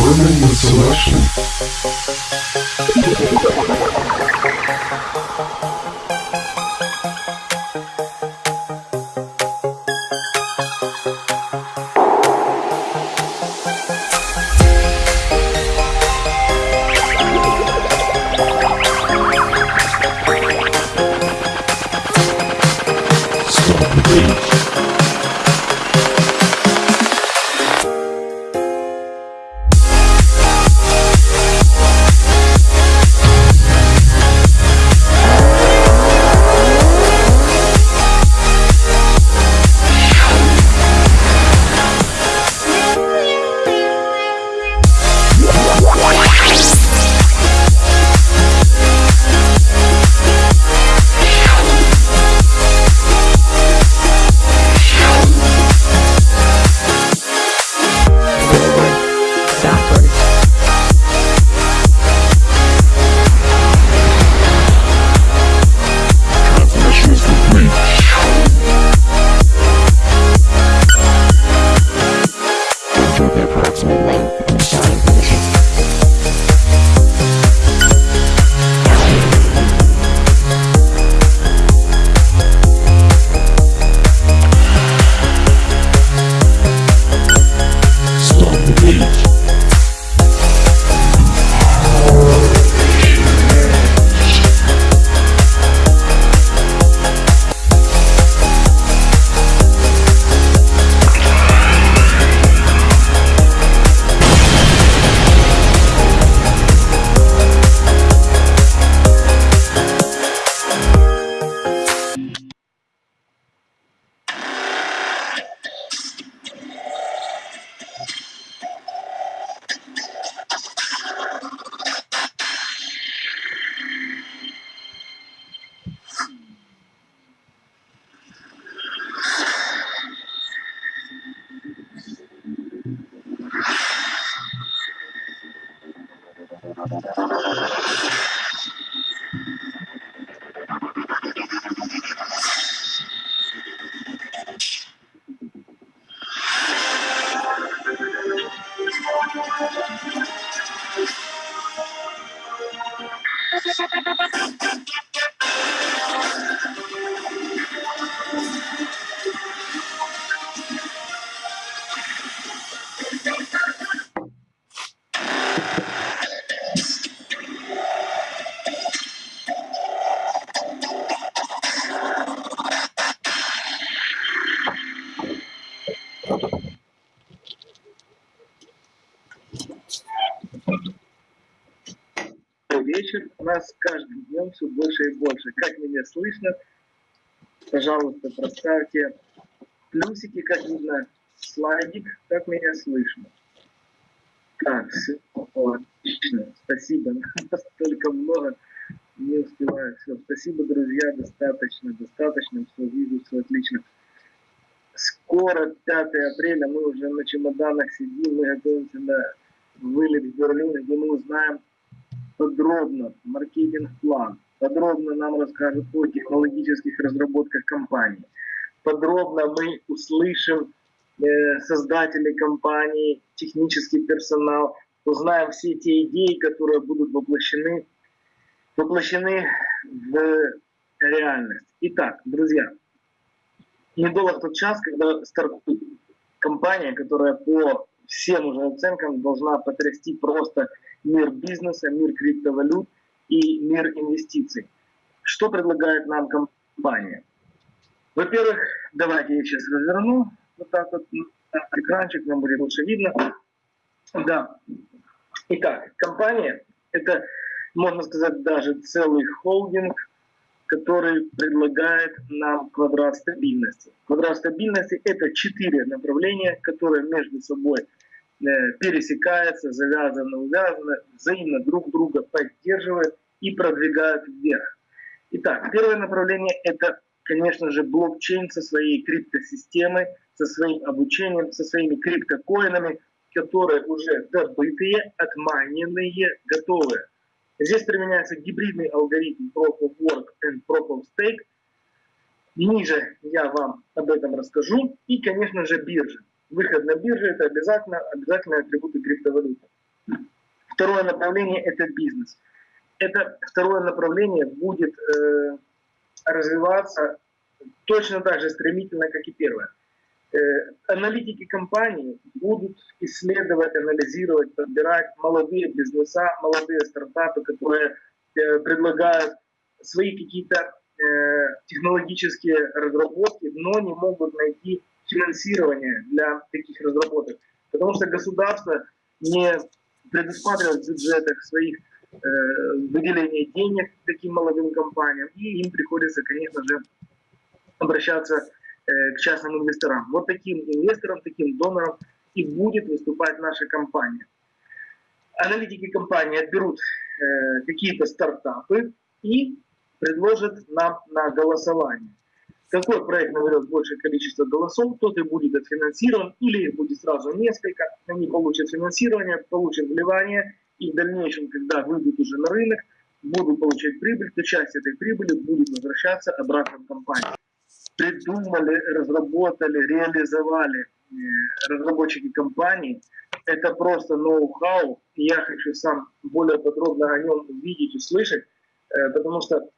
determine selection. Каждым днем все больше и больше. Как меня слышно? Пожалуйста, проставьте плюсики, как видно, слайдик, как меня слышно. Так, все, отлично, спасибо. Столько много, не успеваю. Все, спасибо, друзья, достаточно, достаточно, все вижу, все отлично. Скоро 5 апреля, мы уже на чемоданах сидим, мы готовимся на вылет в Берлин, где мы узнаем подробно маркетинг-план, подробно нам расскажут о технологических разработках компании. Подробно мы услышим э, создателей компании, технический персонал, узнаем все те идеи, которые будут воплощены, воплощены в реальность. Итак, друзья, недолго тот час, когда стартует компания, которая по всем уже оценкам должна потрясти просто мир бизнеса, мир криптовалют и мир инвестиций. Что предлагает нам компания? Во-первых, давайте я сейчас разверну вот так вот на экранчик, нам будет лучше видно. Да. Итак, компания – это, можно сказать, даже целый холдинг, который предлагает нам квадрат стабильности. Квадрат стабильности – это четыре направления, которые между собой э, пересекаются, завязаны, увязаны, взаимно друг друга поддерживают и продвигают вверх. Итак, первое направление – это, конечно же, блокчейн со своей криптосистемой, со своим обучением, со своими криптокоинами, которые уже добытые, отманенные, готовые. Здесь применяется гибридный алгоритм Proof of Work and Proof of Stake. Ниже я вам об этом расскажу. И, конечно же, биржа. Выход на биржу – это обязательно, обязательные атрибуты криптовалюты. Второе направление – это бизнес. Это второе направление будет э, развиваться точно так же стремительно, как и первое. Э, аналитики компании будут исследовать, анализировать, подбирать молодые бизнеса, молодые стартапы, которые э, предлагают свои какие-то э, технологические разработки, но не могут найти финансирование для таких разработок. Потому что государство не предусматривает в бюджетах своих э, выделение денег таким молодым компаниям, и им приходится, конечно же, обращаться э, к частным инвесторам. Вот таким инвесторам, таким донорам и будет выступать наша компания. Аналитики компании отберут э, какие-то стартапы и предложат нам на голосование. Какой проект наберет большее количество голосов, тот и будет отфинансирован, или их будет сразу несколько, они получат финансирование, получат вливание, и в дальнейшем, когда выйдут уже на рынок, будут получать прибыль, то часть этой прибыли будет возвращаться обратно в компанию придумали, разработали, реализовали э, разработчики компании. Это просто ноу-хау. Я хочу сам более подробно о нем увидеть, услышать, э, потому что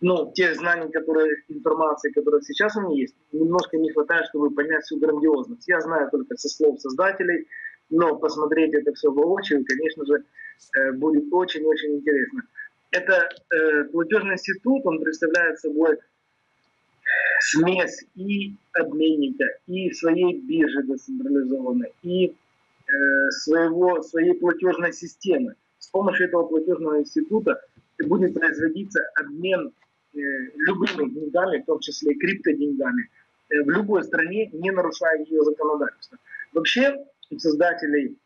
ну, тех знаний, которые, информации, которые сейчас у меня есть, немножко не хватает, чтобы понять всю грандиозность. Я знаю только со слов создателей, но посмотреть это все воочию, конечно же, э, будет очень-очень интересно. Это э, платежный институт, он представляет собой смесь и обменника, и своей биржи децентрализованной, и э, своего, своей платежной системы. С помощью этого платежного института будет производиться обмен любыми деньгами, в том числе и криптоденьгами, э, в любой стране, не нарушая ее законодательство. Вообще, у создателей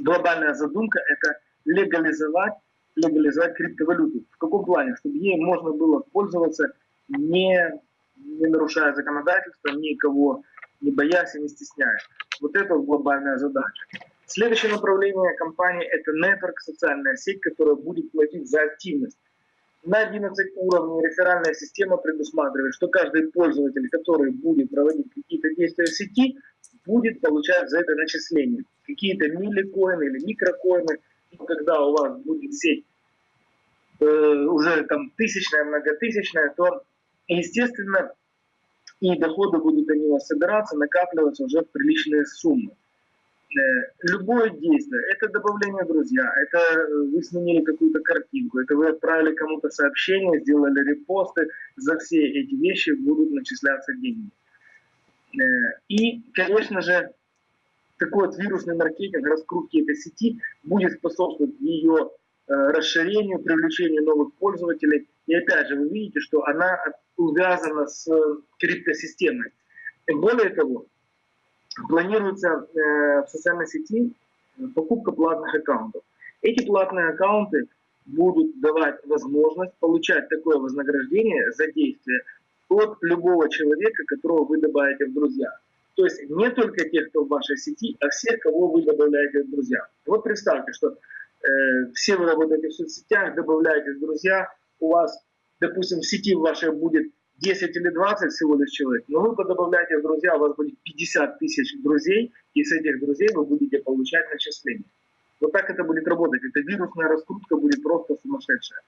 глобальная задумка – это легализовать, легализовать криптовалюту. В каком плане? Чтобы ей можно было пользоваться не не нарушая законодательство, никого не боясь и не стесняя. Вот это глобальная задача. Следующее направление компании – это network, социальная сеть, которая будет платить за активность. На 11 уровней реферальная система предусматривает, что каждый пользователь, который будет проводить какие-то действия в сети, будет получать за это начисление. Какие-то милликоины или микрокоины. Когда у вас будет сеть э, уже там тысячная, многотысячная, то естественно, и доходы будут они у вас собираться, накапливаться уже в приличные суммы. Э, любое действие, это добавление друзья, это вы сменили какую-то картинку, это вы отправили кому-то сообщение, сделали репосты, за все эти вещи будут начисляться деньги. Э, и, конечно же, такой вот вирусный маркетинг, раскрутки этой сети будет способствовать ее э, расширению, привлечению новых пользователей. И опять же, вы видите, что она увязана с э, криптосистемой. И более того, планируется э, в социальной сети покупка платных аккаунтов. Эти платные аккаунты будут давать возможность получать такое вознаграждение за действие от любого человека, которого вы добавите в друзья. То есть не только тех, кто в вашей сети, а всех, кого вы добавляете в друзья. Вот представьте, что э, все вы работаете в соцсетях, добавляете в друзья, у вас допустим, в сети вашей будет 10 или 20 всего лишь человек, но вы подобавляете в друзья, у вас будет 50 тысяч друзей, и с этих друзей вы будете получать начисления. Вот так это будет работать. Эта вирусная раскрутка будет просто сумасшедшая.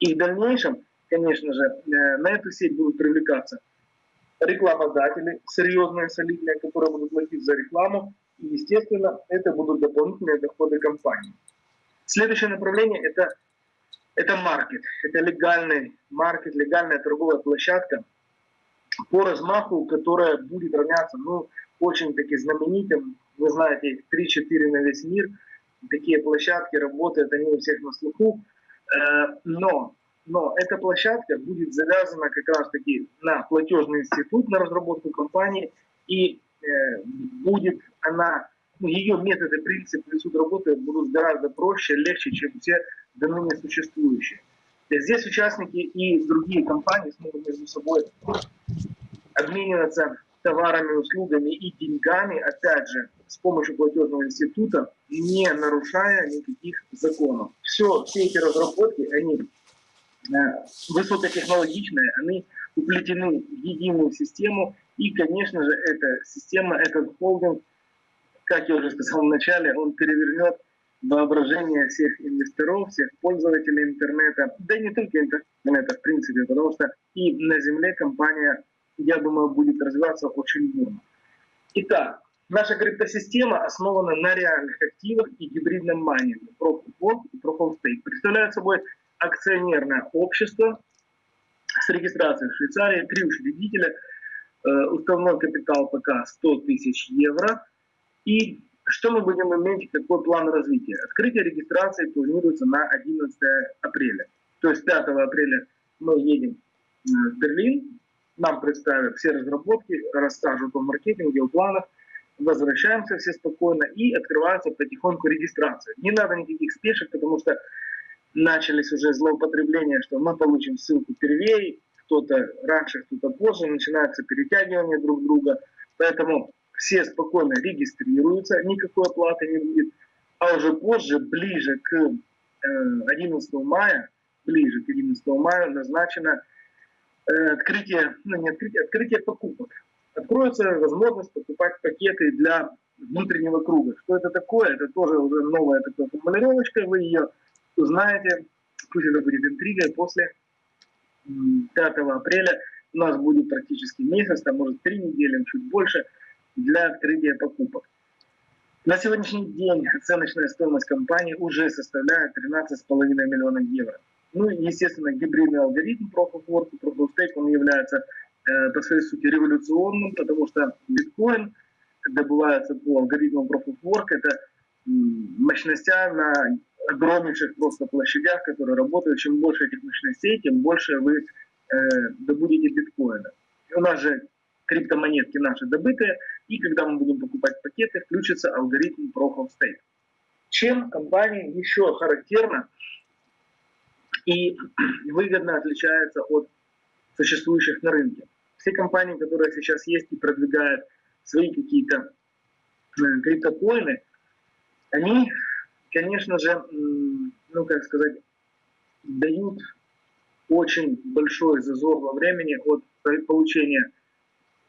И в дальнейшем, конечно же, э, на эту сеть будут привлекаться рекламодатели, серьезные, солидные, которые будут платить за рекламу. И, естественно, это будут дополнительные доходы компании. Следующее направление – это это маркет, это легальный маркет, легальная торговая площадка по размаху, которая будет равняться, ну, очень-таки знаменитым, вы знаете, 3-4 на весь мир, такие площадки работают, они у всех на слуху, э, но, но эта площадка будет завязана как раз-таки на платежный институт, на разработку компании, и э, будет она, ну, ее методы, принципы суд работы будут гораздо проще, легче, чем все до ныне существующие. Здесь участники и другие компании смогут между собой обмениваться товарами, услугами и деньгами, опять же, с помощью платежного института, не нарушая никаких законов. Все, все эти разработки, они э, высокотехнологичные, они уплетены в единую систему, и, конечно же, эта система, этот холдинг, как я уже сказал в начале, он перевернет воображение всех инвесторов, всех пользователей интернета, да и не только интернета, в принципе, потому что и на Земле компания, я думаю, будет развиваться очень бурно. Итак, наша криптосистема основана на реальных активах и гибридном майнинге, Proof и Proof of Stake. Представляет собой акционерное общество с регистрацией в Швейцарии, три учредителя, э, уставной капитал пока 100 тысяч евро. И что мы будем иметь, какой план развития? Открытие регистрации планируется на 11 апреля. То есть 5 апреля мы едем э, в Берлин, нам представят все разработки, расскажут о маркетинге, о планах, возвращаемся все спокойно и открывается потихоньку регистрация. Не надо никаких спешек, потому что начались уже злоупотребления, что мы получим ссылку первее, кто-то раньше, кто-то позже, начинается перетягивание друг друга. Поэтому все спокойно регистрируются, никакой оплаты не будет. А уже позже, ближе к 11 э, мая, ближе к 11 мая назначено э, открытие, ну не открытие, открытие покупок. Откроется возможность покупать пакеты для внутреннего круга. Что это такое? Это тоже уже новая такая формулировочка, вы ее узнаете, пусть это будет интригой, после 5 апреля у нас будет практически месяц, там может три недели, чуть больше – для открытия покупок. На сегодняшний день оценочная стоимость компании уже составляет 13,5 миллионов евро. Ну и, естественно, гибридный алгоритм Proof of Work Proof of Stake, он является э, по своей сути революционным, потому что биткоин добывается по алгоритму Proof of Work, это мощностя на огромнейших просто площадях, которые работают. Чем больше этих мощностей, тем больше вы э, добудете биткоина. И у нас же криптомонетки наши добытые, и когда мы будем покупать пакеты, включится алгоритм Proof of Stake. Чем компания еще характерна и выгодно отличается от существующих на рынке. Все компании, которые сейчас есть и продвигают свои какие-то э, криптокоины, они, конечно же, ну как сказать, дают очень большой зазор во времени от получения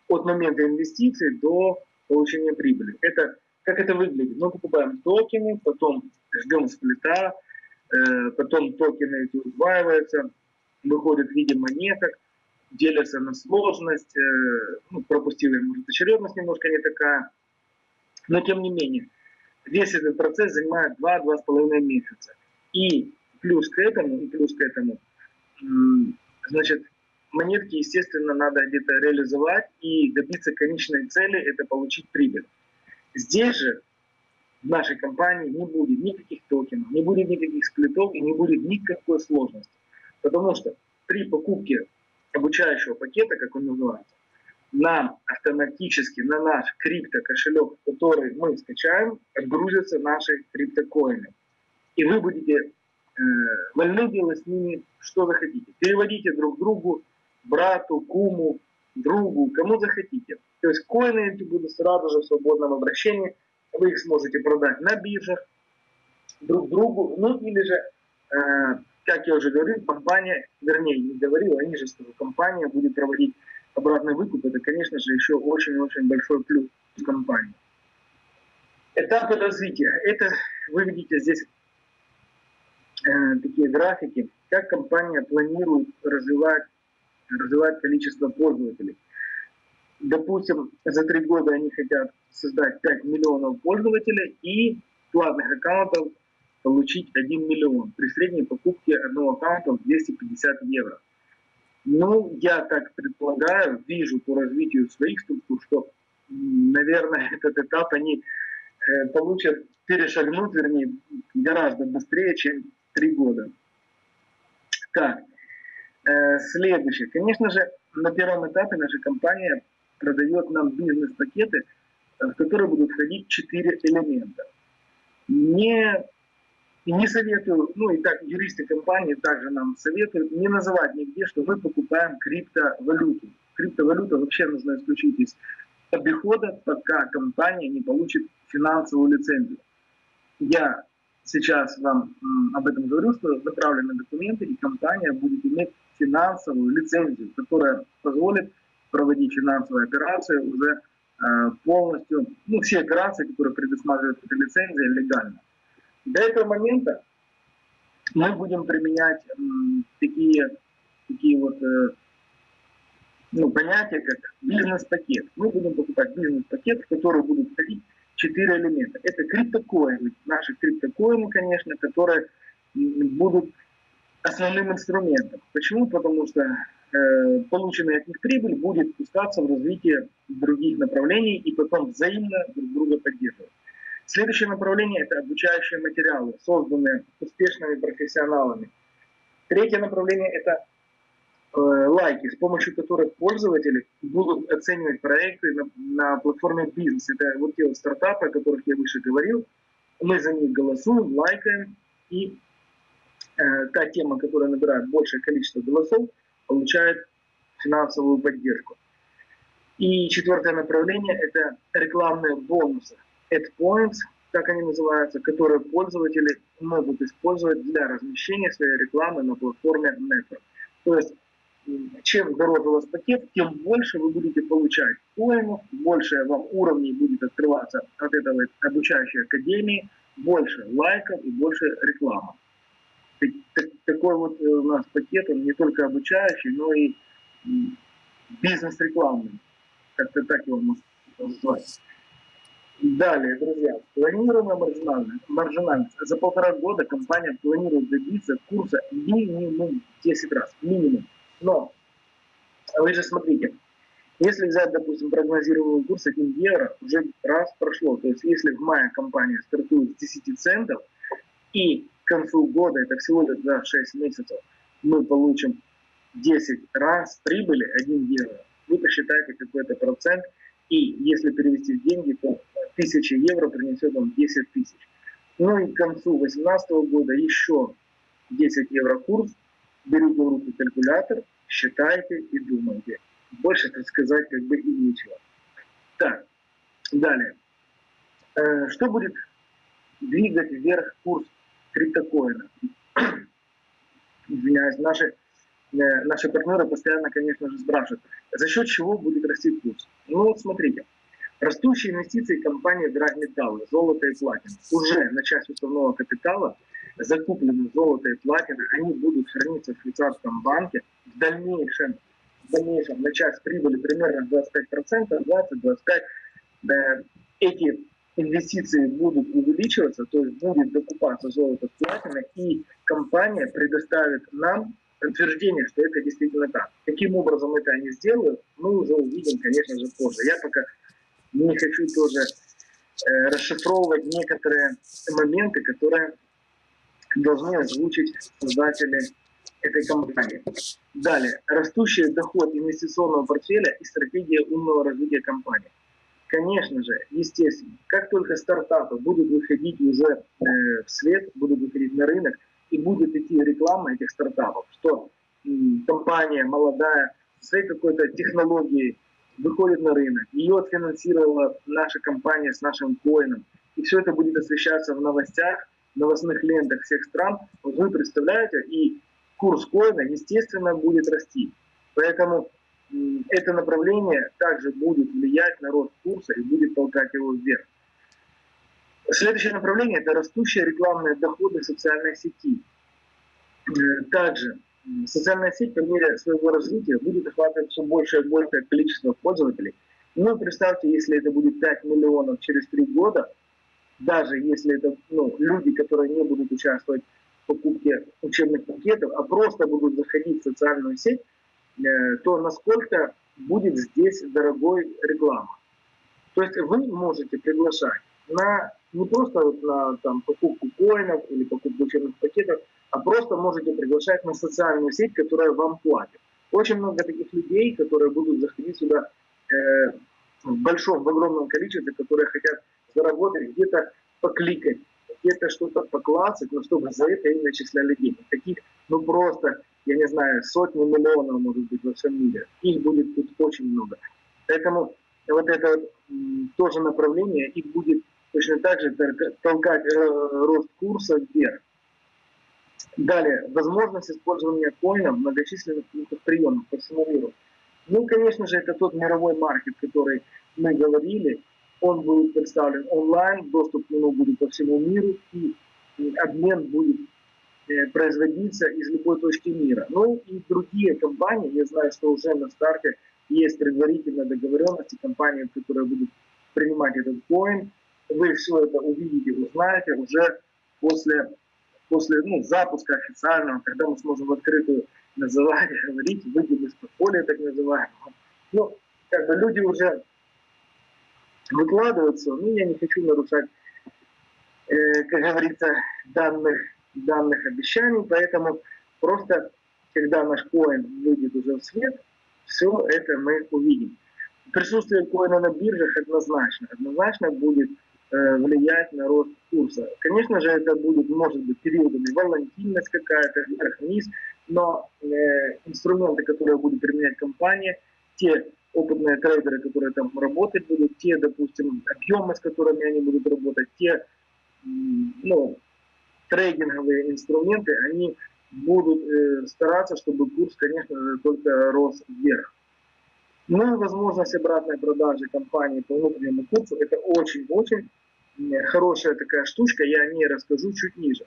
от момента инвестиций до получения прибыли. Это, как это выглядит? Мы покупаем токены, потом ждем сплита, э, потом токены эти удваиваются, выходят в виде монеток, делятся на сложность, э, ну, пропустили, может, очередность немножко не такая, но тем не менее, весь этот процесс занимает 2-2,5 месяца. И плюс к этому, и плюс к этому, значит, монетки, естественно, надо где-то реализовать и добиться конечной цели – это получить прибыль. Здесь же в нашей компании не будет никаких токенов, не будет никаких сплитов и не будет никакой сложности. Потому что при покупке обучающего пакета, как он называется, нам автоматически на наш крипто-кошелек, который мы скачаем, отгрузятся наши криптокоины. И вы будете э, вольны делать с ними что захотите. Переводите друг другу брату, куму, другу, кому захотите. То есть коины эти будут сразу же в свободном обращении. Вы их сможете продать на биржах друг другу. Ну или же, э, как я уже говорил, компания, вернее не говорил, они же сказали, компания будет проводить обратный выкуп. Это, конечно же, еще очень-очень большой плюс компании. Этапы развития. Это вы видите здесь э, такие графики, как компания планирует развивать развивать количество пользователей. Допустим, за три года они хотят создать 5 миллионов пользователей и платных аккаунтов получить 1 миллион при средней покупке одного аккаунта в 250 евро. Ну, я так предполагаю, вижу по развитию своих структур, что, наверное, этот этап они э, получат, перешагнут, вернее, гораздо быстрее, чем три года. Так, следующее. Конечно же, на первом этапе наша компания продает нам бизнес-пакеты, э, в которые будут входить четыре элемента. Не, не советую, ну и так юристы компании также нам советуют не называть нигде, что мы покупаем криптовалюту. Криптовалюта вообще нужно исключить из обихода, пока компания не получит финансовую лицензию. Я сейчас вам об этом говорю, что направлены документы, и компания будет иметь финансовую лицензию, которая позволит проводить финансовые операции уже э, полностью, ну, все операции, которые предусматривают эта лицензия, легально. До этого момента мы будем применять такие, такие вот э, ну, понятия, как бизнес-пакет. Мы будем покупать бизнес-пакет, в который будут входить четыре элемента. Это криптокоины, наши криптокоины, конечно, которые будут основным инструментом. Почему? Потому что э, полученная от них прибыль будет пускаться в развитие других направлений и потом взаимно друг друга поддерживать. Следующее направление – это обучающие материалы, созданные успешными профессионалами. Третье направление – это э, лайки, с помощью которых пользователи будут оценивать проекты на, на платформе бизнес. Это вот те вот стартапы, о которых я выше говорил. Мы за них голосуем, лайкаем, и э, та тема, которая набирает большее количество голосов, получает финансовую поддержку. И четвертое направление – это рекламные бонусы. AdPoints, как они называются, которые пользователи могут использовать для размещения своей рекламы на платформе Network. То есть, чем дороже у вас пакет, тем больше вы будете получать коинов, больше вам уровней будет открываться от этого обучающей академии, больше лайков и больше рекламы. Так- так- Такой вот э, у нас пакет, он не только обучающий, но и м, бизнес-рекламный. Как-то так его можно назвать. Далее, друзья, планируемая маржинальность. маржинальность. За полтора года компания планирует добиться курса минимум 10 раз. Минимум. Но вы же смотрите, если взять, допустим, прогнозируемый курс 1 евро, уже раз прошло. То есть если в мае компания стартует с 10 центов, и концу года, это всего лишь за 6 месяцев, мы получим 10 раз прибыли 1 евро, вы посчитайте какой-то процент, и если перевести в деньги, то 1000 евро принесет вам 10 тысяч. Ну и к концу 2018 года еще 10 евро курс, берите в руки калькулятор, считайте и думайте. Больше так сказать как бы и нечего. Так, далее. Э, Что будет двигать вверх курс криптокоина? Извиняюсь, наши э, наши партнеры постоянно, конечно же, спрашивают, за счет чего будет расти курс. Ну вот смотрите, растущие инвестиции компании Драгметаллы, золото и платина, уже на часть уставного капитала закуплены золото и платина, они будут храниться в швейцарском банке в дальнейшем, в дальнейшем на часть прибыли примерно 25%, 20-25%. Э, Эти инвестиции будут увеличиваться, то есть будет докупаться золото с платиной, и компания предоставит нам подтверждение, что это действительно так. Каким образом это они сделают, мы уже увидим, конечно же, позже. Я пока не хочу тоже э, расшифровывать некоторые моменты, которые должны озвучить создатели этой компании. Далее. Растущий доход инвестиционного портфеля и стратегия умного развития компании. Конечно же, естественно, как только стартапы будут выходить уже э, в свет, будут выходить на рынок, и будет идти реклама этих стартапов, что м, компания молодая, своей какой-то технологией выходит на рынок, ее отфинансировала наша компания с нашим коином, и все это будет освещаться в новостях, новостных лентах всех стран, вот вы представляете, и курс коина, естественно, будет расти. Поэтому это направление также будет влиять на рост курса и будет толкать его вверх. Следующее направление – это растущие рекламные доходы социальной сети. Э, Также социальная сеть по мере своего развития будет охватывать все большее и большее количество пользователей. Ну, представьте, если это будет 5 миллионов через 3 года, даже если это ну, люди, которые не будут участвовать в покупке учебных пакетов, а просто будут заходить в социальную сеть, то насколько будет здесь дорогой реклама. То есть вы можете приглашать на не просто вот на там, покупку коинов или покупку учебных пакетов, а просто можете приглашать на социальную сеть, которая вам платит. Очень много таких людей, которые будут заходить сюда э, в большом, в огромном количестве, которые хотят заработать, где-то покликать, где-то что-то поклассать, но чтобы за это им начисляли деньги. Таких, ну просто, я не знаю, сотни миллионов, может быть, во всем мире. Их будет тут очень много. Поэтому вот это тоже направление, их будет точно так же толка- толкать э, рост курса вверх. Далее, возможность использования коина в многочисленных пунктах приема по всему миру. Ну, конечно же, это тот мировой маркет, который мы говорили. Он будет представлен онлайн, доступ к нему будет по всему миру. И обмен будет производиться из любой точки мира. Ну и другие компании, я знаю, что уже на старте есть предварительная договоренности компании, которые будут принимать этот коин. Вы все это увидите, узнаете уже после, после ну, запуска официального, когда мы сможем в открытую называть, говорить, выйдем из подполья так называемого. Ну, как бы люди уже выкладываются, но я не хочу нарушать, э, как говорится, данных, данных обещаний, поэтому просто, когда наш коин выйдет уже в свет, все это мы увидим. Присутствие коина на биржах однозначно, однозначно будет э, влиять на рост курса. Конечно же, это будет, может быть, периодами волатильность какая-то, вверх-вниз, но э, инструменты, которые будет применять компания, те опытные трейдеры, которые там работать будут, те, допустим, объемы, с которыми они будут работать, те ну, трейдинговые инструменты, они будут э, стараться, чтобы курс, конечно же, только рос вверх. Ну и возможность обратной продажи компании по внутреннему курсу, это очень-очень хорошая такая штучка, я о ней расскажу чуть ниже.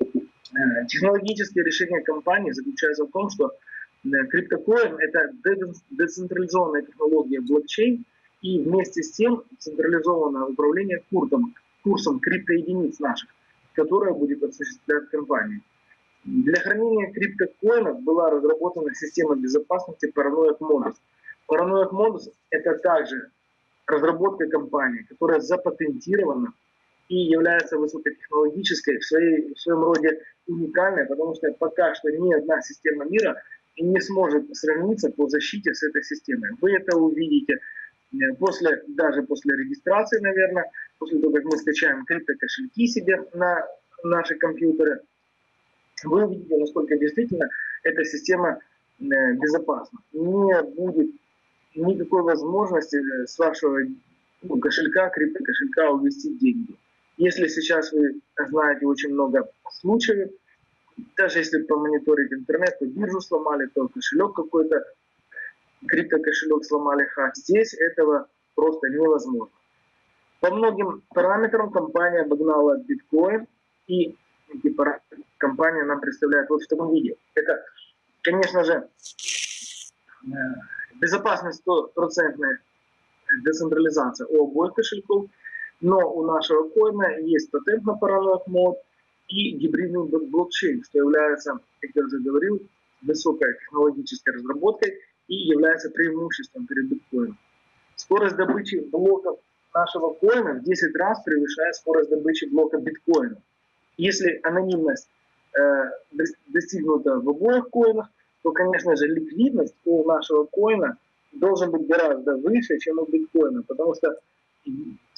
Э, технологические решения компании заключаются в том, что э, криптокоин – это децентрализованная технология блокчейн, и вместе с тем централизованное управление курсом, курсом криптоединиц наших, которое будет осуществлять компания. Для хранения криптокоинов была разработана система безопасности Paranoid Modus. Paranoid Modus – это также разработка компании, которая запатентирована и является высокотехнологической, в, своей, в своем роде уникальной, потому что пока что ни одна система мира не сможет сравниться по защите с этой системой. Вы это увидите после, даже после регистрации, наверное, после того, как мы скачаем криптокошельки себе на наши компьютеры, вы увидите, насколько действительно эта система э, безопасна. Не будет никакой возможности э, с вашего ну, кошелька, увести деньги. Если сейчас вы знаете очень много случаев, даже если помониторить интернет, то биржу сломали, то кошелек какой-то, криптокошелек сломали хак. Здесь этого просто невозможно. По многим параметрам компания обогнала биткоин, и эти параметры компания нам представляет вот в таком виде. Это, конечно же, э, безопасность стопроцентная децентрализация у обоих кошельков, но у нашего коина есть патент на параллель мод и гибридный блокчейн, что является, как я уже говорил, высокой технологической разработкой и является преимуществом перед биткоином. Скорость добычи блоков нашего коина в 10 раз превышает скорость добычи блока биткоина. Если анонимность э, достигнута в обоих коинах, то, конечно же, ликвидность у нашего коина должен быть гораздо выше, чем у биткоина, потому что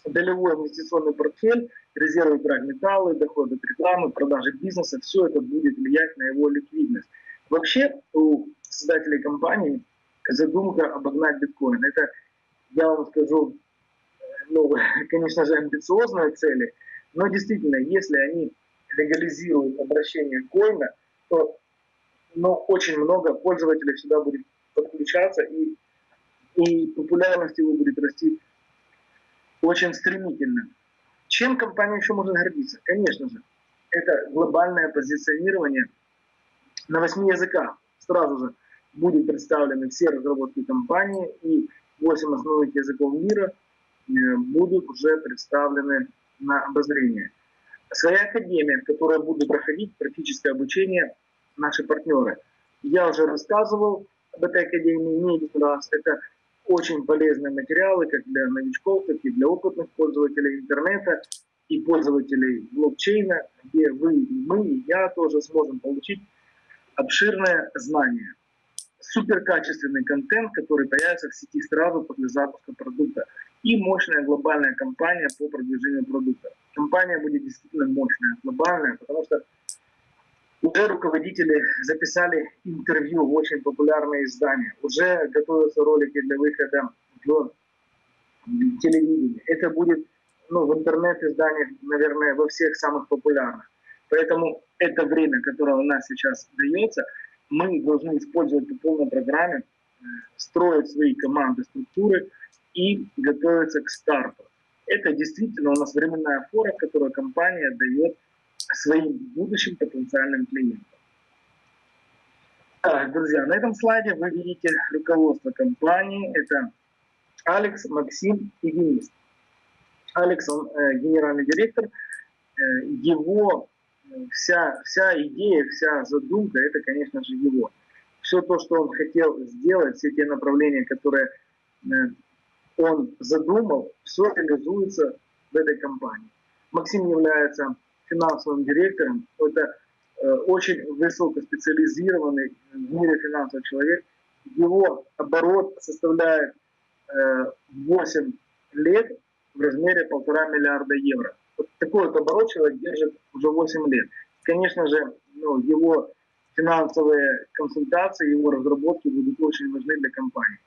долевой инвестиционный портфель, резервы драгметаллы, доходы от рекламы, продажи бизнеса, все это будет влиять на его ликвидность. Вообще у создателей компании задумка обогнать биткоин. Это, я вам скажу, ну, конечно же, амбициозные цели, но действительно, если они легализируют обращение коина, то ну, очень много пользователей сюда будет подключаться, и, и популярность его будет расти очень стремительно. Чем компания еще может гордиться? Конечно же, это глобальное позиционирование на восьми языках. Сразу же будут представлены все разработки компании, и 8 основных языков мира э, будут уже представлены на обозрение. Своя академия, в которой будут проходить практическое обучение наши партнеры. Я уже рассказывал об этой академии не один раз. Это очень полезные материалы как для новичков, так и для опытных пользователей интернета и пользователей блокчейна, где вы, и мы, и я тоже сможем получить обширное знание. Суперкачественный контент, который появится в сети сразу после запуска продукта. И мощная глобальная кампания по продвижению продукта. Компания будет действительно мощная, глобальная, потому что уже руководители записали интервью в очень популярные издания. Уже готовятся ролики для выхода в телевидение. Это будет ну, в интернет-изданиях, наверное, во всех самых популярных. Поэтому это время, которое у нас сейчас дается, мы должны использовать по полной программе, э, строить свои команды, структуры и готовиться к старту. Это действительно у нас временная фора, которую компания дает своим будущим потенциальным клиентам. Так, друзья, на этом слайде вы видите руководство компании. Это Алекс, Максим и Денис. Алекс, он э, генеральный директор. Э, его вся, вся идея, вся задумка, это, конечно же, его. Все то, что он хотел сделать, все те направления, которые э, он задумал, все реализуется в этой компании. Максим является финансовым директором. Это э, очень высокоспециализированный в мире финансовый человек. Его оборот составляет э, 8 лет в размере полтора миллиарда евро. Вот такой вот оборот человек держит уже 8 лет. Конечно же, ну, его финансовые консультации, его разработки будут очень важны для компании.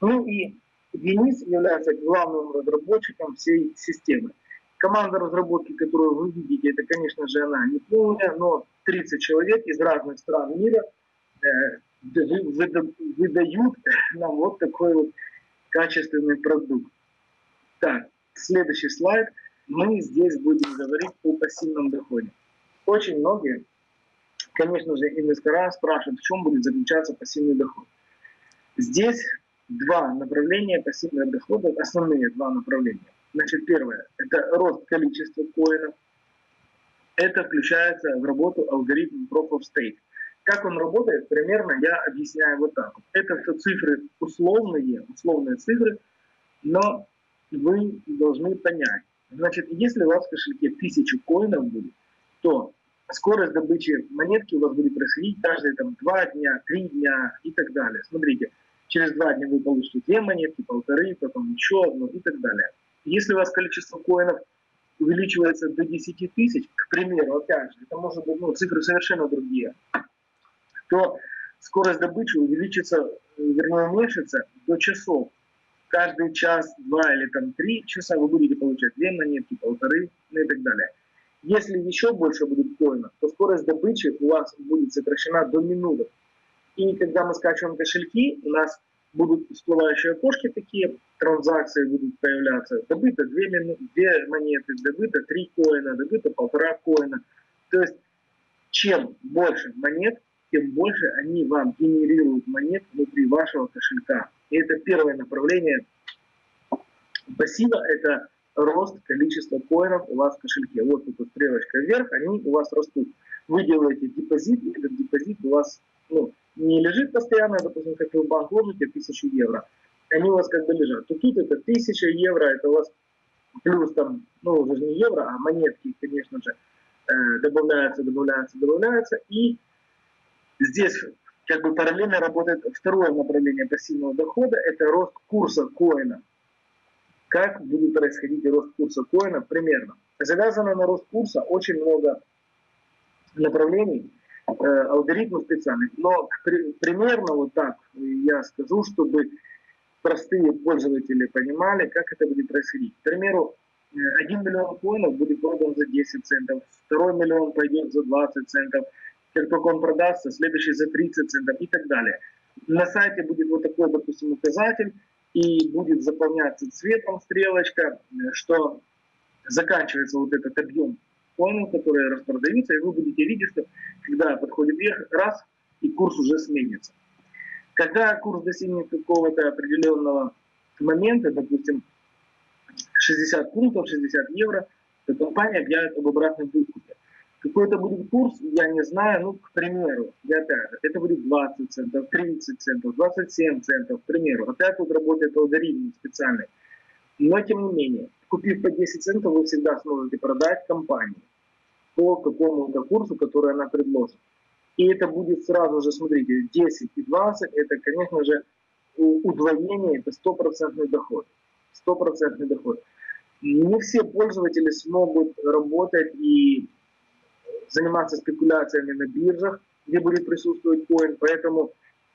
Ну и Денис является главным разработчиком всей системы. Команда разработки, которую вы видите, это, конечно же, она не полная, но 30 человек из разных стран мира э, выдают нам вот такой вот качественный продукт. Так, следующий слайд. Мы здесь будем говорить о пассивном доходе. Очень многие, конечно же, инвестора спрашивают, в чем будет заключаться пассивный доход. Здесь два направления пассивного дохода, основные два направления. Значит, первое – это рост количества коинов. Это включается в работу алгоритм Proof of Stake. Как он работает, примерно я объясняю вот так. Это все цифры условные, условные цифры, но вы должны понять. Значит, если у вас в кошельке 1000 коинов будет, то скорость добычи монетки у вас будет происходить каждые там, 2 дня, 3 дня и так далее. Смотрите, Через два дня вы получите две монетки, полторы, потом еще одну и так далее. Если у вас количество коинов увеличивается до 10 тысяч, к примеру, опять же, это может быть ну, цифры совершенно другие, то скорость добычи увеличится, вернее уменьшится до часов. Каждый час, два или там три часа вы будете получать две монетки, полторы, ну и так далее. Если еще больше будет коинов, то скорость добычи у вас будет сокращена до минуты. И когда мы скачиваем кошельки, у нас будут всплывающие окошки такие, транзакции будут появляться. Добыто 2, мину, 2 монеты, добыто 3 коина, добыто полтора коина. То есть, чем больше монет, тем больше они вам генерируют монет внутри вашего кошелька. И это первое направление пассива, это рост количества коинов у вас в кошельке. Вот тут стрелочка вверх, они у вас растут. Вы делаете депозит, и этот депозит у вас ну, не лежит постоянно, допустим, как вы в банк ложите 1000 евро, они у вас как бы лежат. То тут это 1000 евро, это у вас плюс там, ну уже не евро, а монетки, конечно же, э, добавляются, добавляются, добавляются. И здесь как бы параллельно работает второе направление пассивного дохода, это рост курса коина. Как будет происходить рост курса коина? Примерно. Завязано на рост курса очень много направлений, Э, алгоритмы специальных. Но при, примерно вот так я скажу, чтобы простые пользователи понимали, как это будет происходить. К примеру, 1 э, миллион коинов будет продан за 10 центов, второй миллион пойдет за 20 центов, как только он продастся, следующий за 30 центов и так далее. На сайте будет вот такой, допустим, указатель, и будет заполняться цветом стрелочка, э, что заканчивается вот этот объем коинов, которые распродаются, и вы будете видеть, что когда подходит вверх, раз, и курс уже сменится. Когда курс достигнет какого-то определенного момента, допустим, 60 пунктов, 60 евро, то компания объявит об обратном выкупе. Какой это будет курс, я не знаю, ну, к примеру, я опять же, это будет 20 центов, 30 центов, 27 центов, к примеру. Опять тут работает алгоритм специальный. Но, тем не менее, купив по 10 центов, вы всегда сможете продать компанию по какому-то курсу, который она предложит. И это будет сразу же, смотрите, 10 и 20, это, конечно же, удвоение, это стопроцентный доход. Стопроцентный доход. Не все пользователи смогут работать и заниматься спекуляциями на биржах, где будет присутствовать коин, поэтому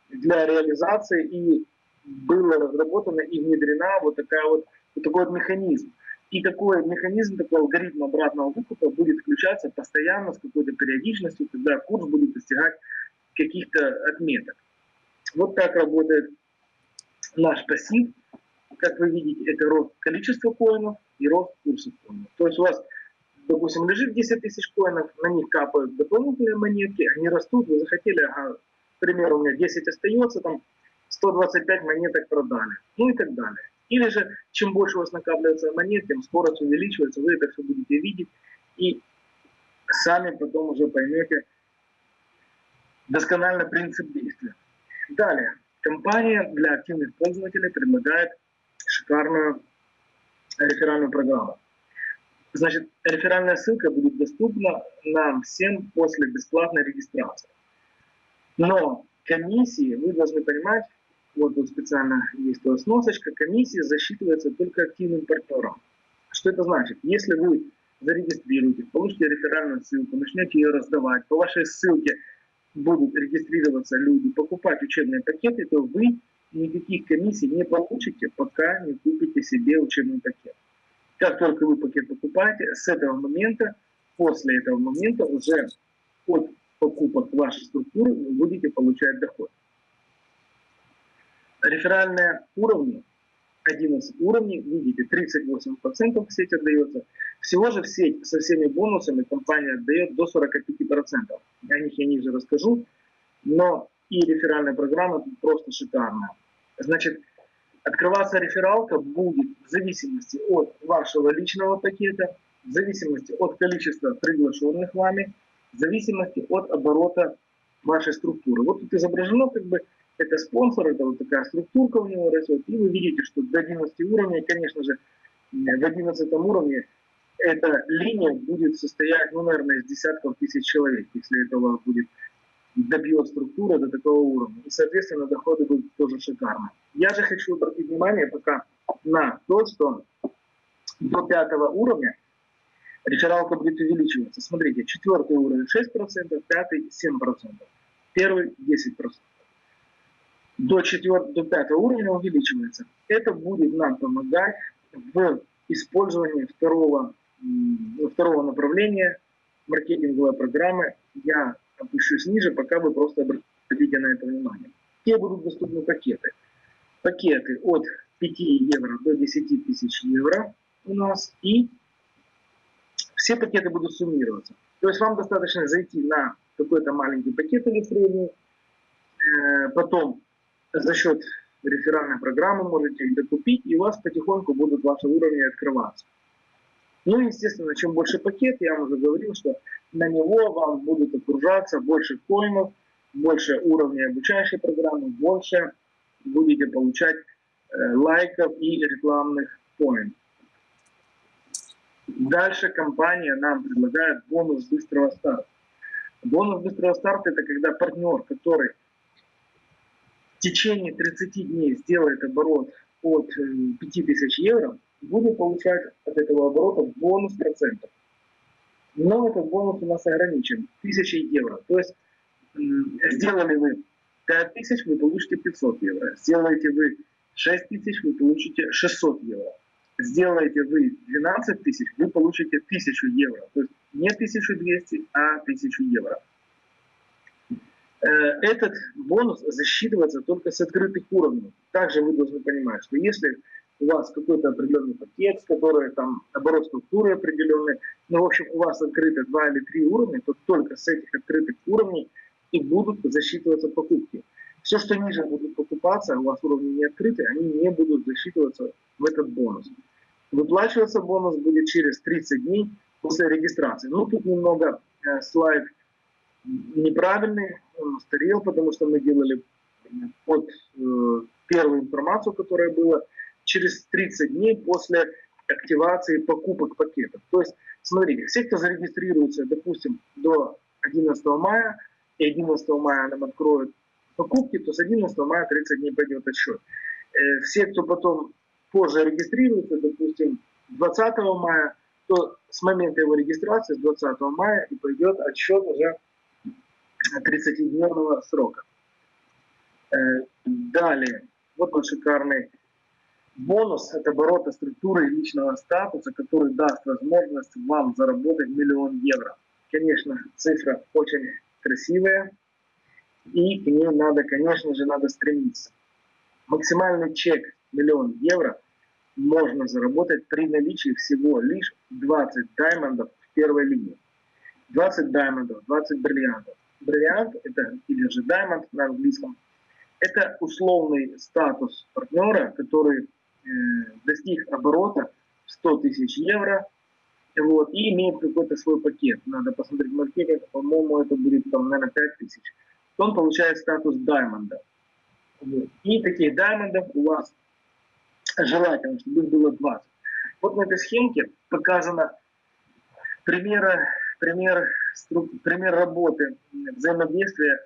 для реализации и было разработано и внедрена вот, такая вот, вот такой вот механизм. И такой механизм, такой алгоритм обратного выкупа будет включаться постоянно с какой-то периодичностью, когда курс будет достигать каких-то отметок. Вот так работает наш пассив. Как вы видите, это рост количества коинов, и рост курса коинов. То есть у вас, допустим, лежит 10 тысяч коинов, на них капают дополнительные монетки, они растут, вы захотели, ага, к у меня 10 остается, там 125 монеток продали, ну и так далее. Или же, чем больше у вас накапливается монет, тем скорость увеличивается, вы это все будете видеть, и сами потом уже поймете досконально принцип действия. Далее. Компания для активных пользователей предлагает шикарную реферальную программу. Значит, реферальная ссылка будет доступна нам всем после бесплатной регистрации. Но комиссии, вы должны понимать, вот тут специально есть вас сносочка, комиссия засчитывается только активным партнером. Что это значит? Если вы зарегистрируете, получите реферальную ссылку, начнете ее раздавать, по вашей ссылке будут регистрироваться люди, покупать учебные пакеты, то вы никаких комиссий не получите, пока не купите себе учебный пакет. Как только вы пакет покупаете, с этого момента, после этого момента уже от покупок вашей структуры вы будете получать доход. Реферальные уровни, 11 уровней, видите, 38% в сеть отдается. Всего же в сеть со всеми бонусами компания отдает до 45%. О них я ниже расскажу. Но и реферальная программа просто шикарная. Значит, открываться рефералка будет в зависимости от вашего личного пакета, в зависимости от количества приглашенных вами, в зависимости от оборота вашей структуры. Вот тут изображено как бы это спонсор, это вот такая структурка у него растет, и вы видите, что до 11 уровня, конечно же, в 11 уровне эта линия будет состоять, ну, наверное, из десятков тысяч человек, если это у вас будет добьет структура до такого уровня. И, соответственно, доходы будут тоже шикарные. Я же хочу обратить внимание пока на то, что до пятого уровня рефералка будет увеличиваться. Смотрите, четвертый уровень 6%, пятый 7%, первый 10%. До, четвертого, до пятого уровня увеличивается. Это будет нам помогать в использовании второго, второго направления маркетинговой программы. Я опущусь ниже, пока вы просто обратите на это внимание. Где будут доступны пакеты? Пакеты от 5 евро до 10 тысяч евро у нас. И все пакеты будут суммироваться. То есть вам достаточно зайти на какой-то маленький пакет или средний, э, потом за счет реферальной программы можете их докупить, и у вас потихоньку будут ваши уровни открываться. Ну, естественно, чем больше пакет, я вам уже говорил, что на него вам будут окружаться больше коинов, больше уровней обучающей программы, больше будете получать э, лайков и рекламных коинов. Дальше компания нам предлагает бонус быстрого старта. Бонус быстрого старта это когда партнер, который в течение 30 дней сделает оборот от 5000 э, евро, будет получать от этого оборота бонус процентов. Но этот бонус у нас ограничен 1000 евро. То есть сделали вы 5000, вы получите 500 евро. Сделаете вы 6000, вы получите 600 евро. Сделаете вы 12 тысяч, вы получите 1000 евро. То есть не 1200, а 1000 евро. Э, этот бонус засчитывается только с открытых уровней. Также вы должны понимать, что если у вас какой-то определенный пакет, который там оборот структуры определенный, ну, в общем, у вас открыто два или три уровня, то только с этих открытых уровней и будут засчитываться покупки. Все, что ниже будут покупаться, у вас уровни не открыты, они не будут засчитываться в этот бонус. Выплачиваться бонус будет через 30 дней после регистрации. Ну, тут немного э, слайд неправильный, он устарел, потому что мы делали под э, первую информацию, которая была, через 30 дней после активации покупок пакетов. То есть, смотрите, все, кто зарегистрируется, допустим, до 11 мая, и 11 мая нам откроют покупки, то с 11 мая 30 дней пойдет отсчет. Э, все, кто потом позже регистрируется, допустим, 20 мая, то с момента его регистрации, с 20 мая, и пойдет отсчет уже 30-дневного срока. Э, далее, вот он шикарный Бонус – это обороты структуры личного статуса, который даст возможность вам заработать миллион евро. Конечно, цифра очень красивая, и к ней надо, конечно же, надо стремиться. Максимальный чек – миллион евро. можно заработать при наличии всего лишь 20 даймондов в первой линии. 20 даймондов, 20 бриллиантов. Бриллиант, это или же даймонд на английском, это условный статус партнера, который достиг оборота 100 тысяч евро вот, и имеет какой-то свой пакет. Надо посмотреть маркетинг, по-моему, это будет, там, наверное, 5 тысяч. То он получает статус даймонда. Вот. И таких даймондов у вас желательно, чтобы их было 20. Вот на этой схемке показано пример, пример, пример работы взаимодействия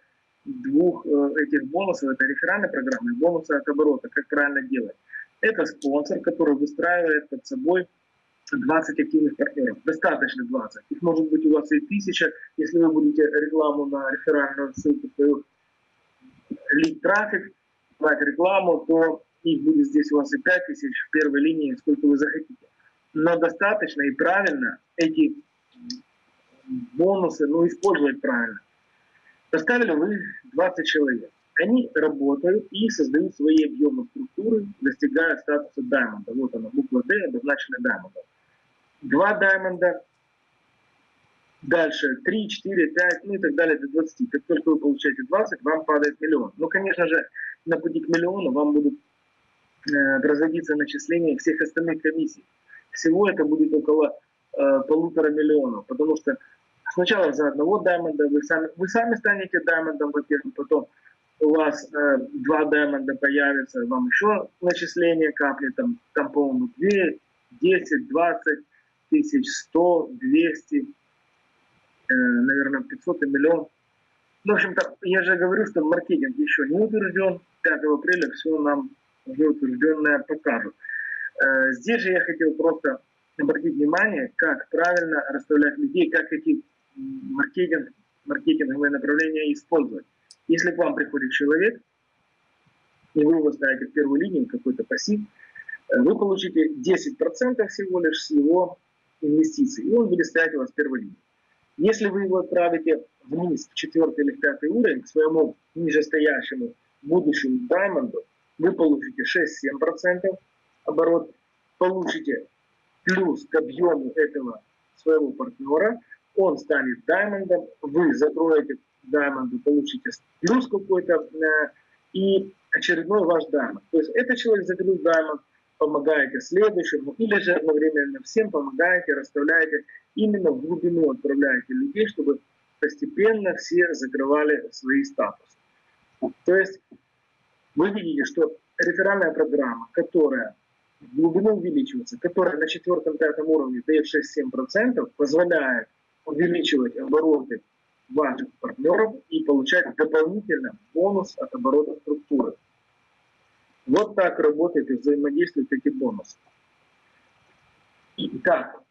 двух э, этих бонусов. Это реферальной программы и бонусы от оборота. Как правильно делать. Это спонсор, который выстраивает под собой 20 активных партнеров. Достаточно 20. Их может быть у вас и тысяча, если вы будете рекламу на реферальную ссылку свою лид трафик, брать рекламу, то их будет здесь у вас и 5 тысяч в первой линии, сколько вы захотите. Но достаточно и правильно эти бонусы ну, использовать правильно. Поставили вы 20 человек. Они работают и создают свои объемы структуры, достигая статуса даймонда. Вот она, буква D, обозначена даймондом. Два даймонда, дальше 3, 4, 5, ну и так далее до 20. Как только вы получаете 20, вам падает миллион. Ну, конечно же, на пути к миллиону вам будут э, разводиться начисления всех остальных комиссий. Всего это будет около э, полутора миллионов, потому что сначала за одного даймонда вы сами, вы сами станете даймондом, во-первых, потом у вас э, два даймонда появится, вам еще начисление капли, там, там по-моему, 2, 10, 20 тысяч, 100, 200, э, наверное, 500 и миллион. В общем-то, я же говорю, что маркетинг еще не утвержден. 5 апреля все нам уже утвержденное покажут. Э, здесь же я хотел просто обратить внимание, как правильно расставлять людей, как эти маркетинг, маркетинговые направления использовать. Если к вам приходит человек, и вы его ставите в первую линию, какой-то пассив, э, вы получите 10% всего лишь с его инвестиций, и он будет стоять у вас в первой линии. Если вы его отправите вниз в четвертый или в пятый уровень, к своему нижестоящему будущему даймонду, вы получите 6-7% оборот, получите плюс к объему этого своего партнера, он станет даймондом, вы закроете даймонду, получите плюс какой-то э, и очередной ваш даймонд. То есть этот человек закрыл даймонд, помогаете следующему, или же одновременно всем помогаете, расставляете, именно в глубину отправляете людей, чтобы постепенно все закрывали свои статусы. То есть вы видите, что реферальная программа, которая в глубину увеличивается, которая на четвертом-пятом уровне дает 6-7%, позволяет увеличивать обороты ваших партнеров и получать дополнительно бонус от оборота структуры. Вот так работает и взаимодействуют эти бонусы. Итак,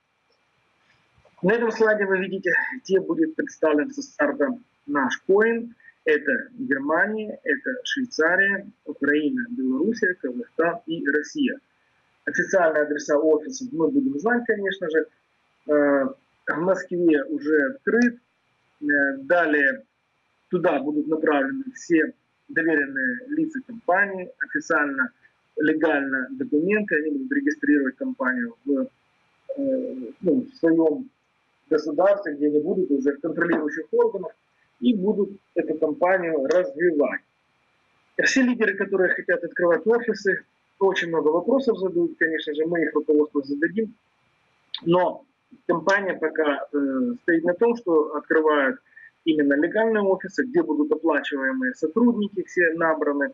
на этом слайде вы видите, где будет представлен со старта наш коин. Это Германия, это Швейцария, Украина, Белоруссия, Казахстан и Россия. Официальные адреса офисов мы будем знать, конечно же. Э, в Москве уже открыт. Э, далее туда будут направлены все доверенные лица компании, официально, легально документы, они будут регистрировать компанию в, э, ну, в своем государстве, где они будут уже контролирующих органов, и будут эту компанию развивать. Все лидеры, которые хотят открывать офисы, очень много вопросов задают, конечно же, мы их руководству зададим, но компания пока э, стоит на том, что открывают именно легальные офисы, где будут оплачиваемые сотрудники, все набраны,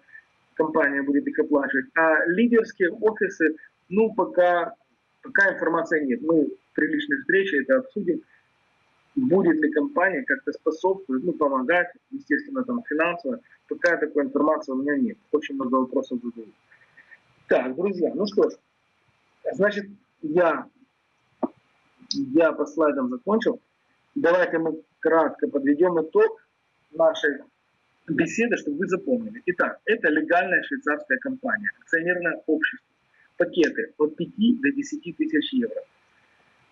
компания будет их оплачивать. А лидерские офисы, ну, пока, пока информации нет. Мы при личной встрече это обсудим. Будет ли компания как-то способствовать, ну, помогать, естественно, там, финансово. Пока такой информации у меня нет. Очень много вопросов задают. Так, друзья, ну что ж, значит, я, я по слайдам закончил. Давайте мы кратко подведем итог нашей беседы, чтобы вы запомнили. Итак, это легальная швейцарская компания, акционерное общество. Пакеты от 5 до 10 тысяч евро.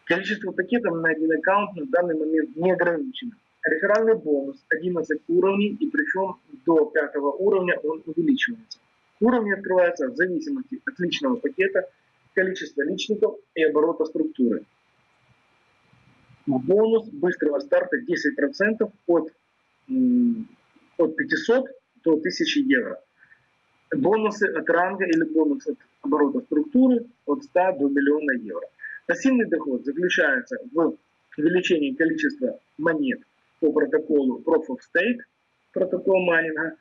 Количество пакетов на один аккаунт на данный момент не ограничено. Реферальный бонус 11 уровней, и причем до 5 уровня он увеличивается. Уровни открываются в зависимости от личного пакета. количества личников и оборота структуры. Бонус быстрого старта 10% от, от 500 до 1000 евро. Бонусы от ранга или бонус от оборота структуры от 100 до миллиона евро. Пассивный доход заключается в увеличении количества монет по протоколу Proof of Stake, протокол майнинга.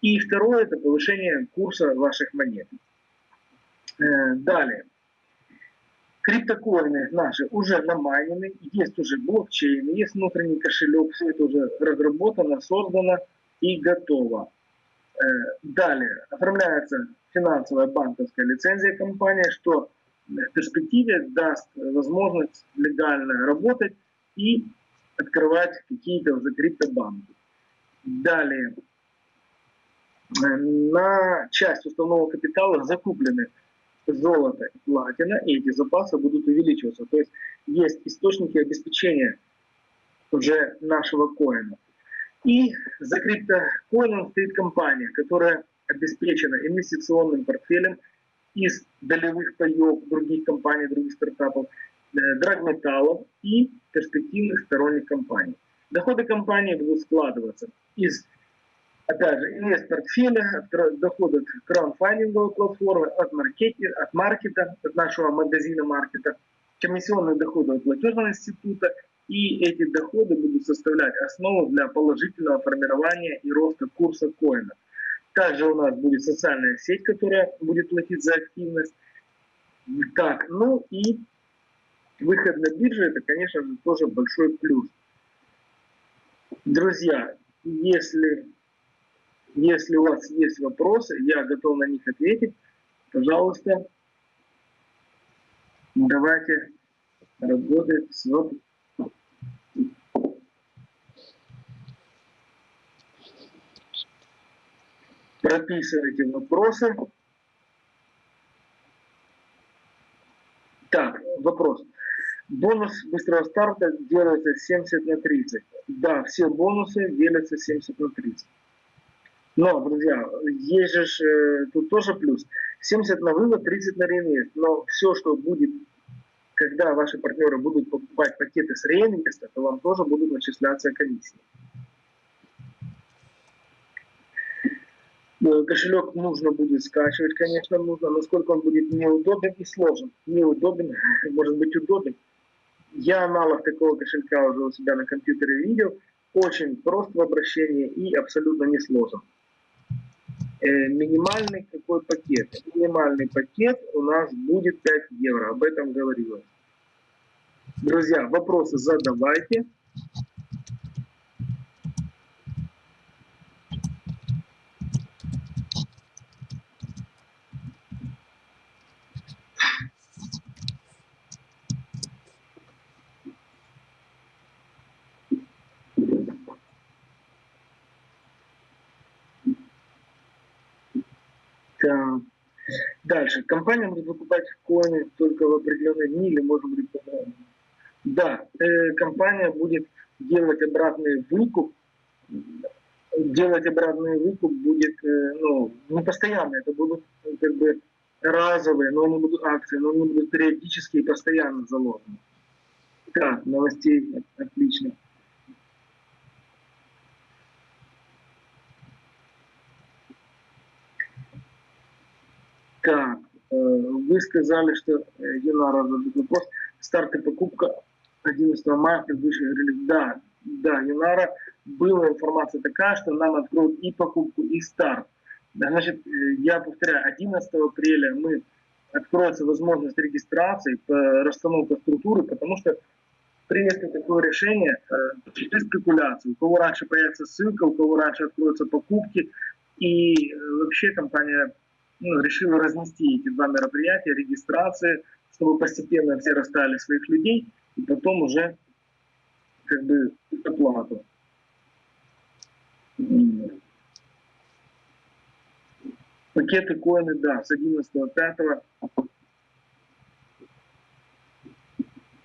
И второе – это повышение курса ваших монет. Э, Далее. Криптокоины наши уже намайнены, есть уже блокчейн, есть внутренний кошелек, все это уже разработано, создано и готово. Э, Далее. Оформляется финансовая банковская лицензия компании, что в перспективе даст возможность легально работать и открывать какие-то уже криптобанки. Далее. Э, На часть уставного капитала закуплены золото и платина, и эти запасы будут увеличиваться. То есть есть источники обеспечения уже нашего коина. И за криптокоином стоит компания, которая обеспечена инвестиционным портфелем из долевых паев других компаний, других стартапов, э, драгметаллов и перспективных сторонних компаний. Доходы компании будут складываться из, опять же, инвест-портфеля, от кра- доход от краудфандинговой платформы, от маркета, от маркета, от нашего магазина маркета, комиссионные доходы от платежного института, и эти доходы будут составлять основу для положительного формирования и роста курса коина. Также у нас будет социальная сеть, которая будет платить за активность. Так, ну и выход на биржу, это, конечно же, тоже большой плюс. Друзья, если, если у вас есть вопросы, я готов на них ответить. Пожалуйста, давайте работать с вопросами. прописывайте вопросы. Так, вопрос. Бонус быстрого старта делается 70 на 30. Да, все бонусы делятся 70 на 30. Но, друзья, есть же э, тут тоже плюс. 70 на вывод, 30 на реинвест. Но все, что будет, когда ваши партнеры будут покупать пакеты с реинвеста, то вам тоже будут начисляться комиссии. Э, Кошелек нужно будет скачивать, конечно, нужно, насколько он будет неудобен и сложен. Неудобен, может быть удобен. Я аналог такого кошелька уже у себя на компьютере видел. Очень прост в обращении и абсолютно не сложен. Э, минимальный какой пакет? Минимальный пакет у нас будет 5 евро, об этом говорилось. Друзья, вопросы задавайте. Так. Дальше. Компания будет выкупать коины только в определенные дни или может быть по-другому. Да, э, компания будет делать обратный выкуп. Делать обратный выкуп будет э, ну, не постоянно, это будут э, как бы разовые, но они будут акции, но они будут периодически и постоянно заложены. Так, новостей отлично. Так, э, вы сказали, что э, Юнара задает вопрос. Старт и покупка 11 марта выше говорили, да, да, Юнара, была информация такая, что нам откроют и покупку, и старт. Значит, э, я повторяю, 11 апреля мы откроется возможность регистрации по расстановке структуры, потому что принято такое решение, э, через спекуляцию. У кого раньше появится ссылка, у кого раньше откроются покупки. И э, вообще компания ну, решила разнести эти два мероприятия, регистрации, чтобы постепенно все расстали своих людей, и потом уже как бы оплату. Пакеты коины, да, с 11.05.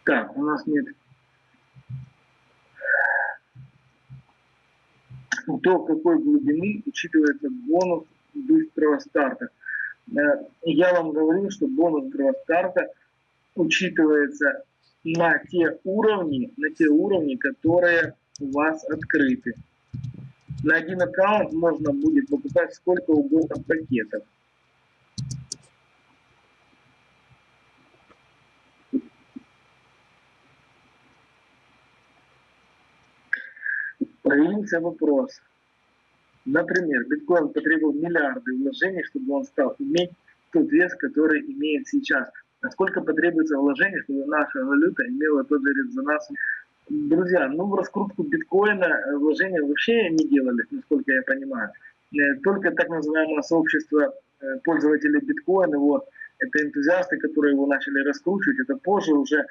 Так, у нас нет до какой глубины учитывается бонус быстрого старта. Э, Я вам говорю, что бонус гроз-карта учитывается на те уровни, на те уровни, которые у вас открыты. На один аккаунт можно будет покупать сколько угодно пакетов. Появился вопрос. Например, биткоин потребовал миллиарды вложений, чтобы он стал иметь тот вес, который имеет сейчас. Насколько потребуется вложений, чтобы наша валюта имела тот же резонанс? Друзья, ну в раскрутку биткоина э, вложения вообще не делали, насколько я понимаю. Э, Только так называемое сообщество э, пользователей биткоина, вот, это энтузиасты, которые его начали раскручивать, это позже уже,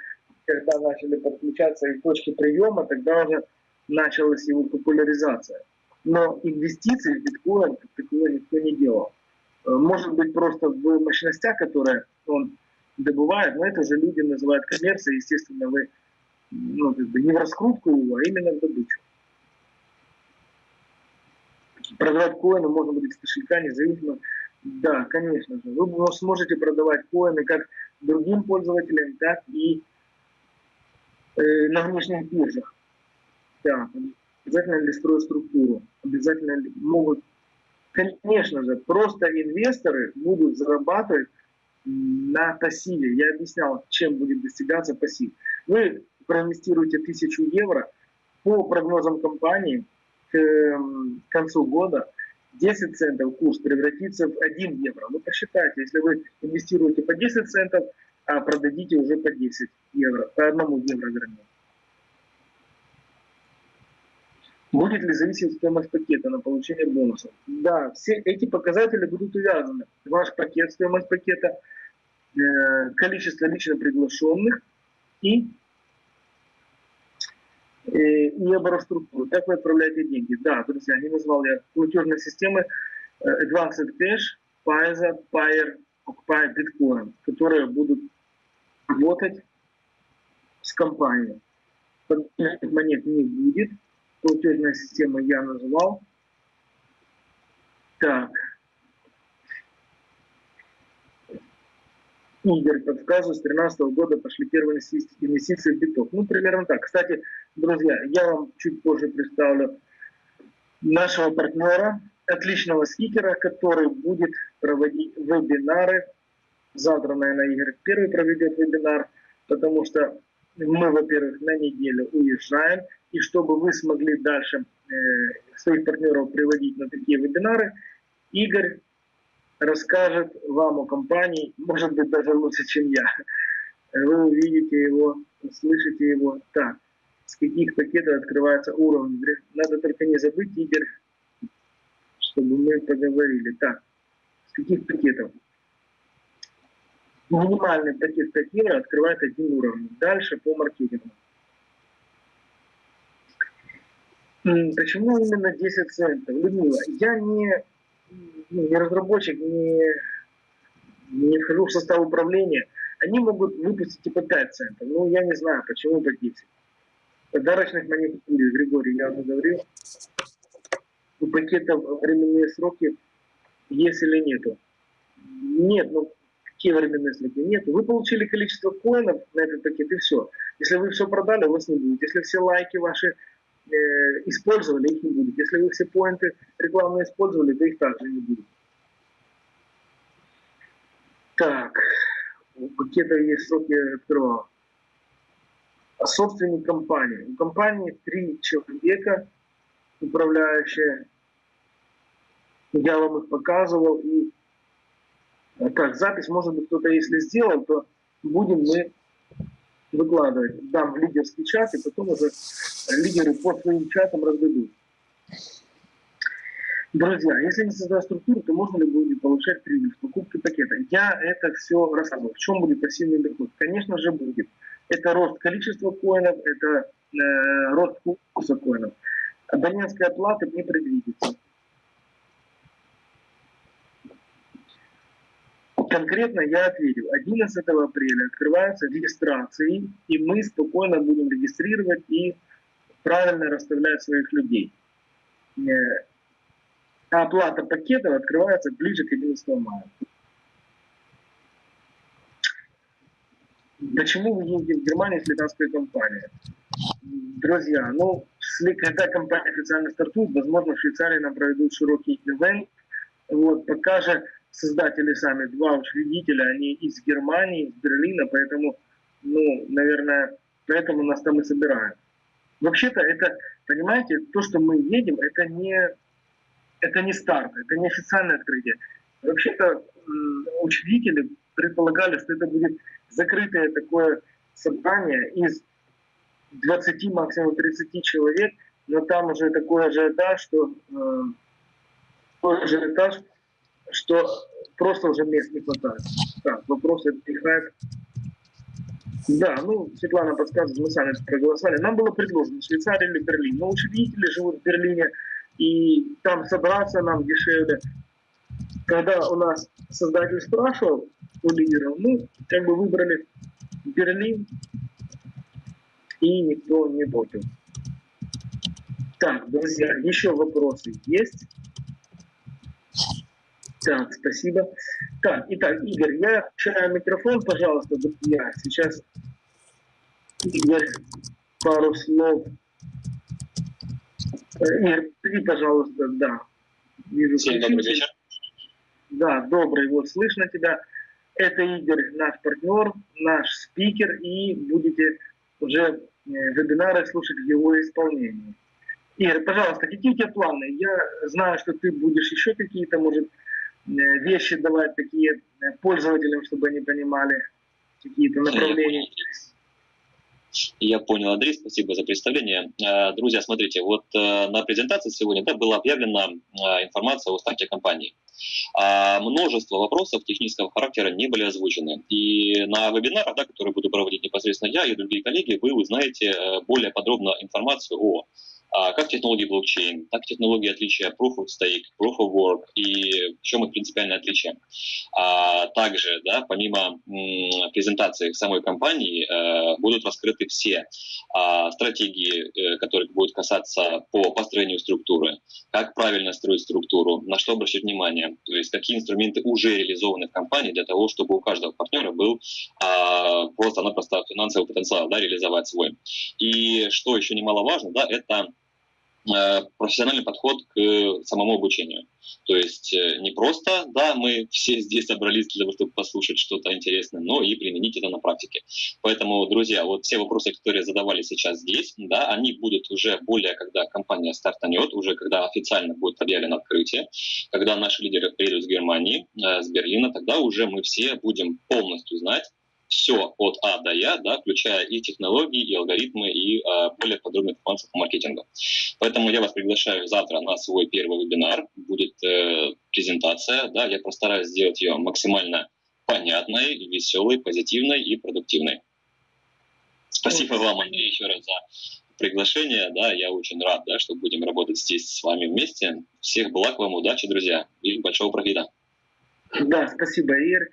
когда начали подключаться и точки приема, тогда уже началась его популяризация. Но инвестиции в биткоин как никто не делал. Э, Может быть, просто в мощностях, которые он добывает, но это же люди называют коммерцией, естественно, вы ну, как бы не в раскрутку а именно в добычу. Продавать коины можно будет с кошелька, независимо. Да, конечно же. Вы сможете продавать коины как другим пользователям, так и э, на внешних биржах. Да, обязательно ли строят структуру, обязательно ли могут... Конечно же, просто инвесторы будут зарабатывать на пассиве. Я объяснял, чем будет достигаться пассив. Вы проинвестируете 1000 евро, по прогнозам компании к эм, концу года 10 центов курс превратится в 1 евро. Ну посчитайте, если вы инвестируете по 10 центов, а продадите уже по 10 евро, по 1 евро вернее. Будет ли зависеть стоимость пакета на получение бонусов? Да, все эти показатели будут увязаны. Ваш пакет, стоимость пакета, э, количество лично приглашенных и, э, и обороструктуру. Как вы отправляете деньги? Да, друзья, не назвал я платежные системы э, Advanced Cash, Pfizer, Payer, Occupy, Bitcoin, которые будут работать с компанией. Монет не будет, платежная система я назвал. Так. Игорь подсказывает, с 2013 года пошли первые инвестиции в биток. Ну, примерно так. Кстати, друзья, я вам чуть позже представлю нашего партнера, отличного спикера, который будет проводить вебинары. Завтра, наверное, Игорь первый проведет вебинар, потому что мы, во-первых, на неделю уезжаем, и чтобы вы смогли дальше э, своих партнеров приводить на такие вебинары, Игорь расскажет вам о компании, может быть, даже лучше, чем я. Вы увидите его, услышите его. Так, с каких пакетов открывается уровень. Надо только не забыть, Игорь, чтобы мы поговорили. Так, с каких пакетов? Минимальный пакет 5 евро открывает один уровень. Дальше по маркетингу. Почему именно 10 центов? Людмила, я не, ну, не разработчик, не, не вхожу в состав управления. Они могут выпустить и по 5 центов. Ну, я не знаю, почему по 10. Подарочных будет, Григорий, я уже говорил. У пакетов временные сроки есть или нету? Нет, ну какие временные сроки? Нет. Вы получили количество коинов на этот пакет и все. Если вы все продали, у вас не будет. Если все лайки ваши э, использовали, их не будет. Если вы все поинты рекламные использовали, то их также не будет. Так, у пакета есть срок, я открывал. А собственник компании. У компании три человека, управляющие. Я вам их показывал. И так, запись, может быть, кто-то если сделал, то будем мы выкладывать. Дам в лидерский чат, и потом уже лидеры по своим чатам раздадут. Друзья, если не создать структуру, то можно ли будет получать прибыль в покупке пакета? Я это все рассказывал. В чем будет пассивный доход? Конечно же будет. Это рост количества коинов, это э, рост курса коинов. Абонентская плата не предвидится. конкретно я ответил, 11 апреля открываются регистрации, и мы спокойно будем регистрировать и правильно расставлять своих людей. А оплата пакетов открывается ближе к 11 мая. Почему вы ездите в Германию с летанской компанией? Друзья, ну, если, когда компания официально стартует, возможно, в Швейцарии нам проведут широкий ивент. Вот, пока же создатели сами, два учредителя, они из Германии, из Берлина, поэтому, ну, наверное, поэтому нас там и собирают. Вообще-то это, понимаете, то, что мы едем, это не, это не старт, это не официальное открытие. Вообще-то учредители предполагали, что это будет закрытое такое собрание из 20, максимум 30 человек, но там уже такой ажиотаж, что, э, такой ажиотаж, что просто уже мест не хватает. Так, вопросы отдыхают. Да, ну, Светлана подсказывает, мы сами проголосовали. Нам было предложено Швейцария или Берлин. Но учредители живут в Берлине, и там собраться нам дешевле. Когда у нас создатель спрашивал у лидеров, мы как бы выбрали Берлин, и никто не против. Так, друзья, еще вопросы есть? Так, спасибо. Так, итак, Игорь, я включаю микрофон, пожалуйста, друзья. Сейчас Игорь, пару слов. Э, Игорь, приди, пожалуйста, да. Вижу, Всем добрый вечер. Да, добрый, вот слышно тебя. Это Игорь, наш партнер, наш спикер, и будете уже э, вебинары слушать в его исполнении. Игорь, пожалуйста, какие у тебя планы? Я знаю, что ты будешь еще какие-то, может, вещи давать такие э, пользователям, чтобы они понимали какие-то направления. Я понял, Андрей, спасибо за представление. Э, Друзья, смотрите, вот э, на презентации сегодня да, была объявлена э, информация о старте компании. А Множество вопросов технического характера не были озвучены. И на вебинарах, да, которые буду проводить непосредственно я и другие коллеги, вы узнаете э, более подробно информацию о как технологии блокчейн, так технологии отличия Proof of Stake, Proof of Work и в чем их принципиальное отличие. А также, да, помимо презентации самой компании, э, будут раскрыты все а, стратегии, э, которые будут касаться по построению структуры, как правильно строить структуру, на что обращать внимание, то есть какие инструменты уже реализованы в компании для того, чтобы у каждого партнера был а, просто-напросто финансовый потенциал да, реализовать свой. И что еще немаловажно, да, это профессиональный подход к самому обучению. То есть э, не просто, да, мы все здесь собрались для того, чтобы послушать что-то интересное, но и применить это на практике. Поэтому, друзья, вот все вопросы, которые задавали сейчас здесь, да, они будут уже более, когда компания стартанет, уже когда официально будет объявлено открытие, когда наши лидеры приедут с Германии, э, с Берлина, тогда уже мы все будем полностью знать, все от А до Я, да, включая и технологии, и алгоритмы, и э, более подробную информацию по маркетингу. Поэтому я вас приглашаю завтра на свой первый вебинар. Будет э, презентация, да, я постараюсь сделать ее максимально понятной, веселой, позитивной и продуктивной. Спасибо вам, Андрей, еще раз за приглашение, да, я очень рад, да, что будем работать здесь с вами вместе. Всех благ вам, удачи, друзья, и большого профита. Да, спасибо, Игорь.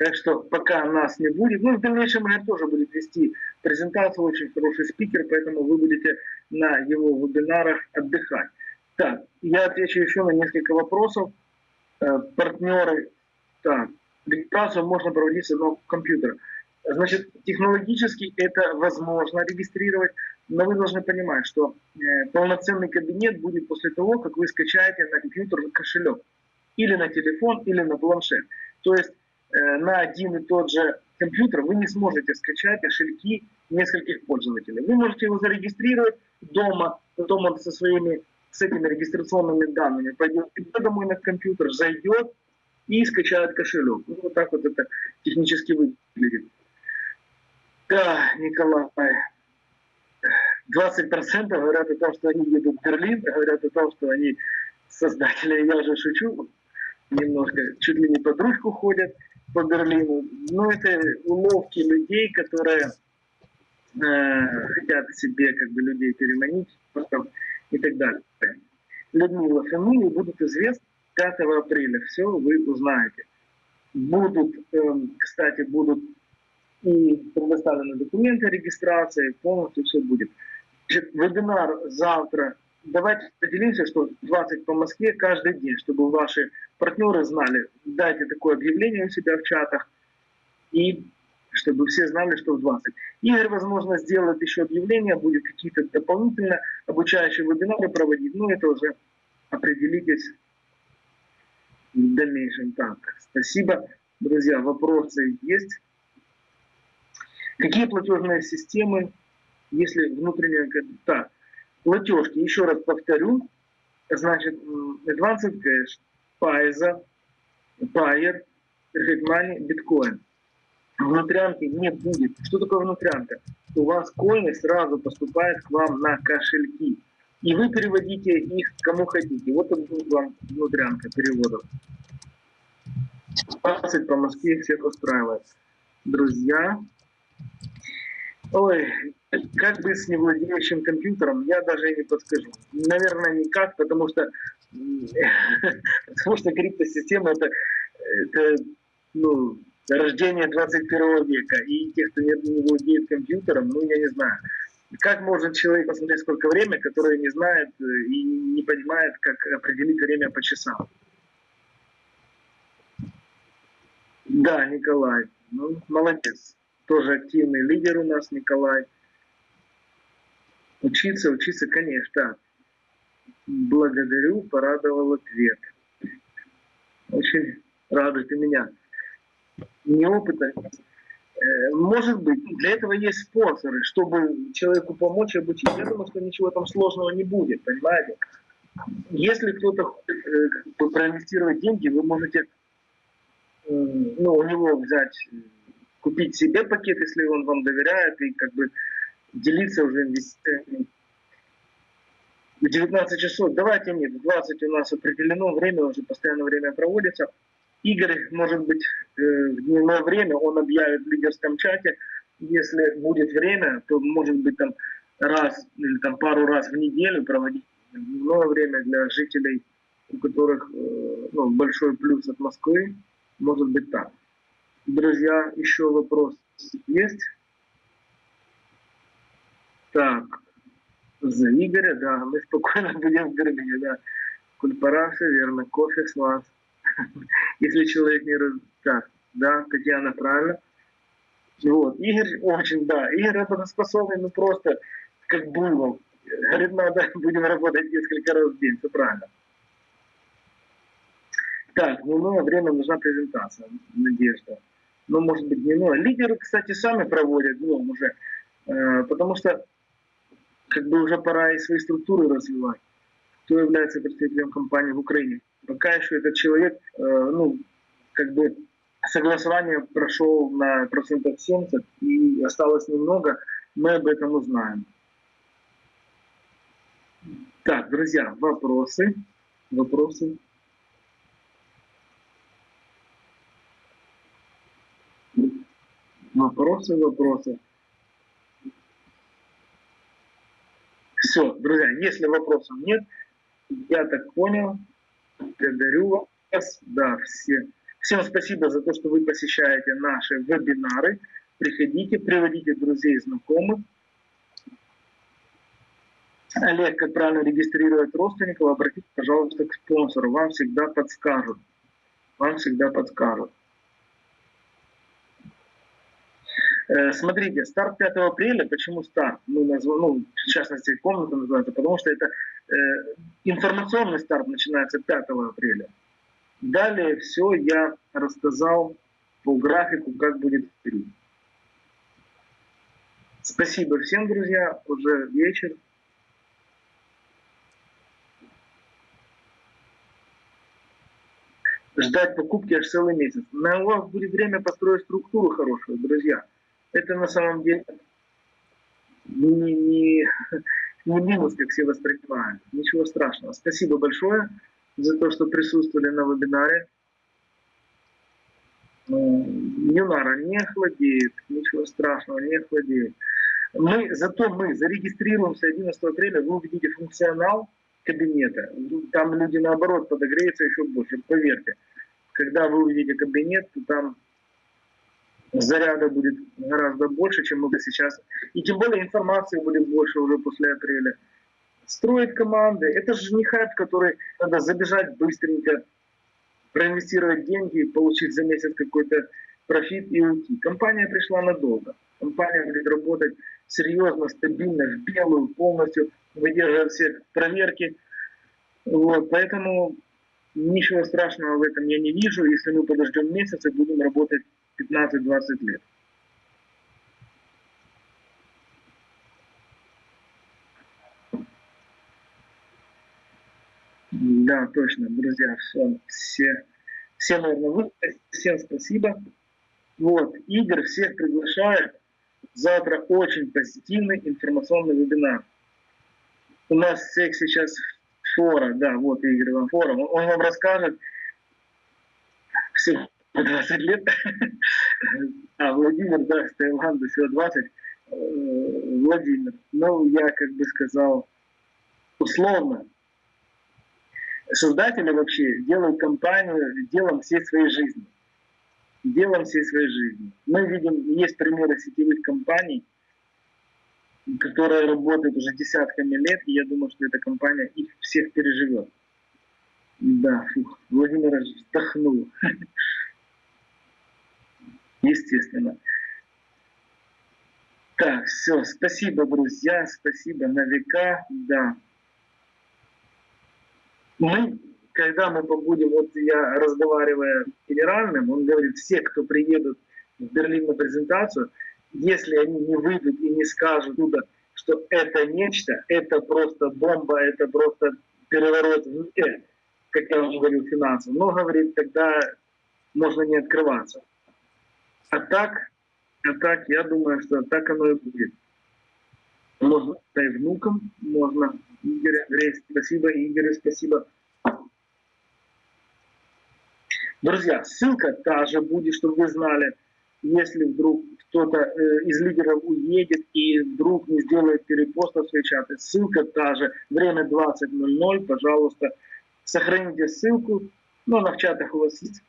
Так что пока нас не будет, ну, в дальнейшем Игорь тоже будет вести презентацию, очень хороший спикер, поэтому вы будете на его вебинарах отдыхать. Так, я отвечу еще на несколько вопросов. Э, партнеры, так, регистрацию можно проводить с одного компьютера. Значит, технологически это возможно регистрировать, но вы должны понимать, что э, полноценный кабинет будет после того, как вы скачаете на компьютер кошелек. Или на телефон, или на планшет. То есть на один и тот же компьютер вы не сможете скачать кошельки нескольких пользователей. Вы можете его зарегистрировать дома, потом он со своими с этими регистрационными данными пойдет домой на компьютер, зайдет и скачает кошелек. Ну, вот так вот это технически выглядит. Да, Николай, 20% говорят о том, что они едут в Берлин, говорят о том, что они создатели, я уже шучу, немножко, чуть ли не под ручку ходят по Берлину. Но это уловки людей, которые э, хотят себе как бы людей переманить потом и так далее. Людмила, фамилии будут известны 5 апреля. Все вы узнаете. Будут, эм, кстати, будут и предоставлены документы регистрации, полностью все будет. Значит, вебинар завтра. Давайте поделимся, что 20 по Москве каждый день, чтобы ваши партнеры знали. Дайте такое объявление у себя в чатах. И чтобы все знали, что в 20. Игорь, возможно, сделает еще объявление, будет какие-то дополнительно обучающие вебинары проводить, но это уже определитесь в дальнейшем. Так, спасибо. Друзья, вопросы есть? Какие платежные системы, если внутренняя... Так, платежки, еще раз повторю, значит, Advanced Cash, Pfizer, Payer, Perfect Money, Bitcoin. Внутрянки не будет. Что такое внутрянка? У вас коины сразу поступают к вам на кошельки. И вы переводите их кому хотите. Вот это будет вам внутрянка переводов. 20 по Москве всех устраивает. Друзья, ой, как быть с невладеющим компьютером, я даже и не подскажу. Наверное, никак, потому что, потому что криптосистема это, это ну, рождение 21 века. И тех, кто не, не владеет компьютером, ну, я не знаю. Как может человек посмотреть, сколько время, который не знает э, и не понимает, как определить время по часам? Да, Николай. Ну, молодец. Тоже активный лидер у нас, Николай. Учиться, учиться, конечно. Благодарю, порадовал ответ. Очень радует и меня. Неопытно. Э, Может быть, для этого есть спонсоры, чтобы человеку помочь обучить. Я думаю, что ничего там сложного не будет, понимаете? Если кто-то хочет э, проинвестировать деньги, вы можете э, ну, у него взять, купить себе пакет, если он вам доверяет, и как бы делиться уже инвестициями. В 19 часов, давайте нет, в 20 у нас определено время, уже постоянно время проводится. Игорь, может быть, э, в дневное время он объявит в лидерском чате, если будет время, то может быть там раз или там пару раз в неделю проводить дневное время для жителей, у которых э, ну, большой плюс от Москвы, может быть так. Друзья, еще вопрос есть? Так, за Игоря, да, мы спокойно будем в Бербине, да. Кульпараши, верно, кофе с вас. Если человек не раз... Так, да, Татьяна, правильно. Вот, Игорь очень, да, Игорь работоспособный, ну просто как буйвол. Говорит, надо, будем работать несколько раз в день, все правильно. Так, дневное время нужна презентация, Надежда. Ну, может быть, дневное. Лидеры, кстати, сами проводят днем уже, э, потому что как бы уже пора и свои структуры развивать. Кто является представителем компании в Украине? Пока еще этот человек, э, ну, как бы согласование прошел на процентов 70 и осталось немного, мы об этом узнаем. Так, друзья, вопросы? Вопросы? Вопросы, вопросы. Все, друзья, если вопросов нет, я так понял, благодарю вас, да, все. Всем спасибо за то, что вы посещаете наши вебинары. Приходите, приводите друзей и знакомых. Олег, как правильно регистрировать родственников, обратитесь, пожалуйста, к спонсору. Вам всегда подскажут. Вам всегда подскажут. Э, Смотрите, старт 5 апреля, почему старт? Мы назвали, ну, в частности, комната называется, потому что это э, информационный старт начинается 5 апреля. Далее все я рассказал по графику, как будет вперед. Спасибо всем, друзья. Уже вечер. Ждать покупки аж целый месяц. На у вас будет время построить структуру хорошую, друзья. Это на самом деле не, не, не минус, как все воспринимают. Ничего страшного. Спасибо большое за то, что присутствовали на вебинаре. Юнара не охладеет, ничего страшного, не охладеет. Мы, зато мы зарегистрируемся 11 апреля, вы увидите функционал кабинета. Там люди наоборот подогреются еще больше, поверьте. Когда вы увидите кабинет, то там заряда будет гораздо больше, чем много сейчас. И тем более информации будет больше уже после апреля. Строить команды, это же не хайп, который надо забежать быстренько, проинвестировать деньги, получить за месяц какой-то профит и уйти. Компания пришла надолго. Компания будет работать серьезно, стабильно, в белую, полностью выдерживать все проверки. Вот, поэтому ничего страшного в этом я не вижу, если мы подождем месяц и будем работать 15-20 лет. Да, точно, друзья, все, все, все, наверное, вы, всем спасибо. Вот, Игорь всех приглашает. Завтра очень позитивный информационный вебинар. У нас всех сейчас фора, да, вот Игорь вам фора. Он, вам расскажет всего 20 лет. А Владимир, да, с Таиланда всего 20. Э, Владимир, ну, я как бы сказал, условно, создатели вообще делают компанию делом всей своей жизни. Делом всей своей жизни. Мы видим, есть примеры сетевых компаний, которые работают уже десятками лет, и я думаю, что эта компания их всех переживет. Да, фух, Владимир вздохнул. Естественно. Так, все, спасибо, друзья, спасибо на века, да мы, когда мы побудем, вот я разговаривая с генеральным, он говорит, все, кто приедут в Берлин на презентацию, если они не выйдут и не скажут туда, что это нечто, это просто бомба, это просто переворот в мире, как я уже говорил, финансов, но, говорит, тогда можно не открываться. А так, а так, я думаю, что так оно и будет. Можно и внукам, можно Игорь, Андрей, спасибо, Игорь, спасибо. Друзья, ссылка та же будет, чтобы вы знали, если вдруг кто-то э, из лидеров уедет и вдруг не сделает перепоста в свои чаты, ссылка та же, время 20.00, пожалуйста, сохраните ссылку, но она в чатах у вас есть.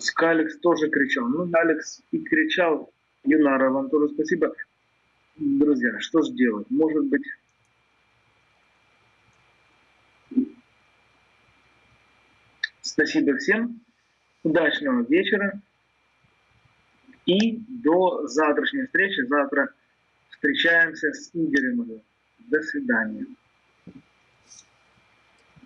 Скалекс тоже кричал. Ну, Алекс и кричал, Юнара, вам тоже спасибо. Друзья, что же делать? Может быть... Спасибо всем. Удачного вечера. И до завтрашней встречи. Завтра встречаемся с Игорем. До свидания.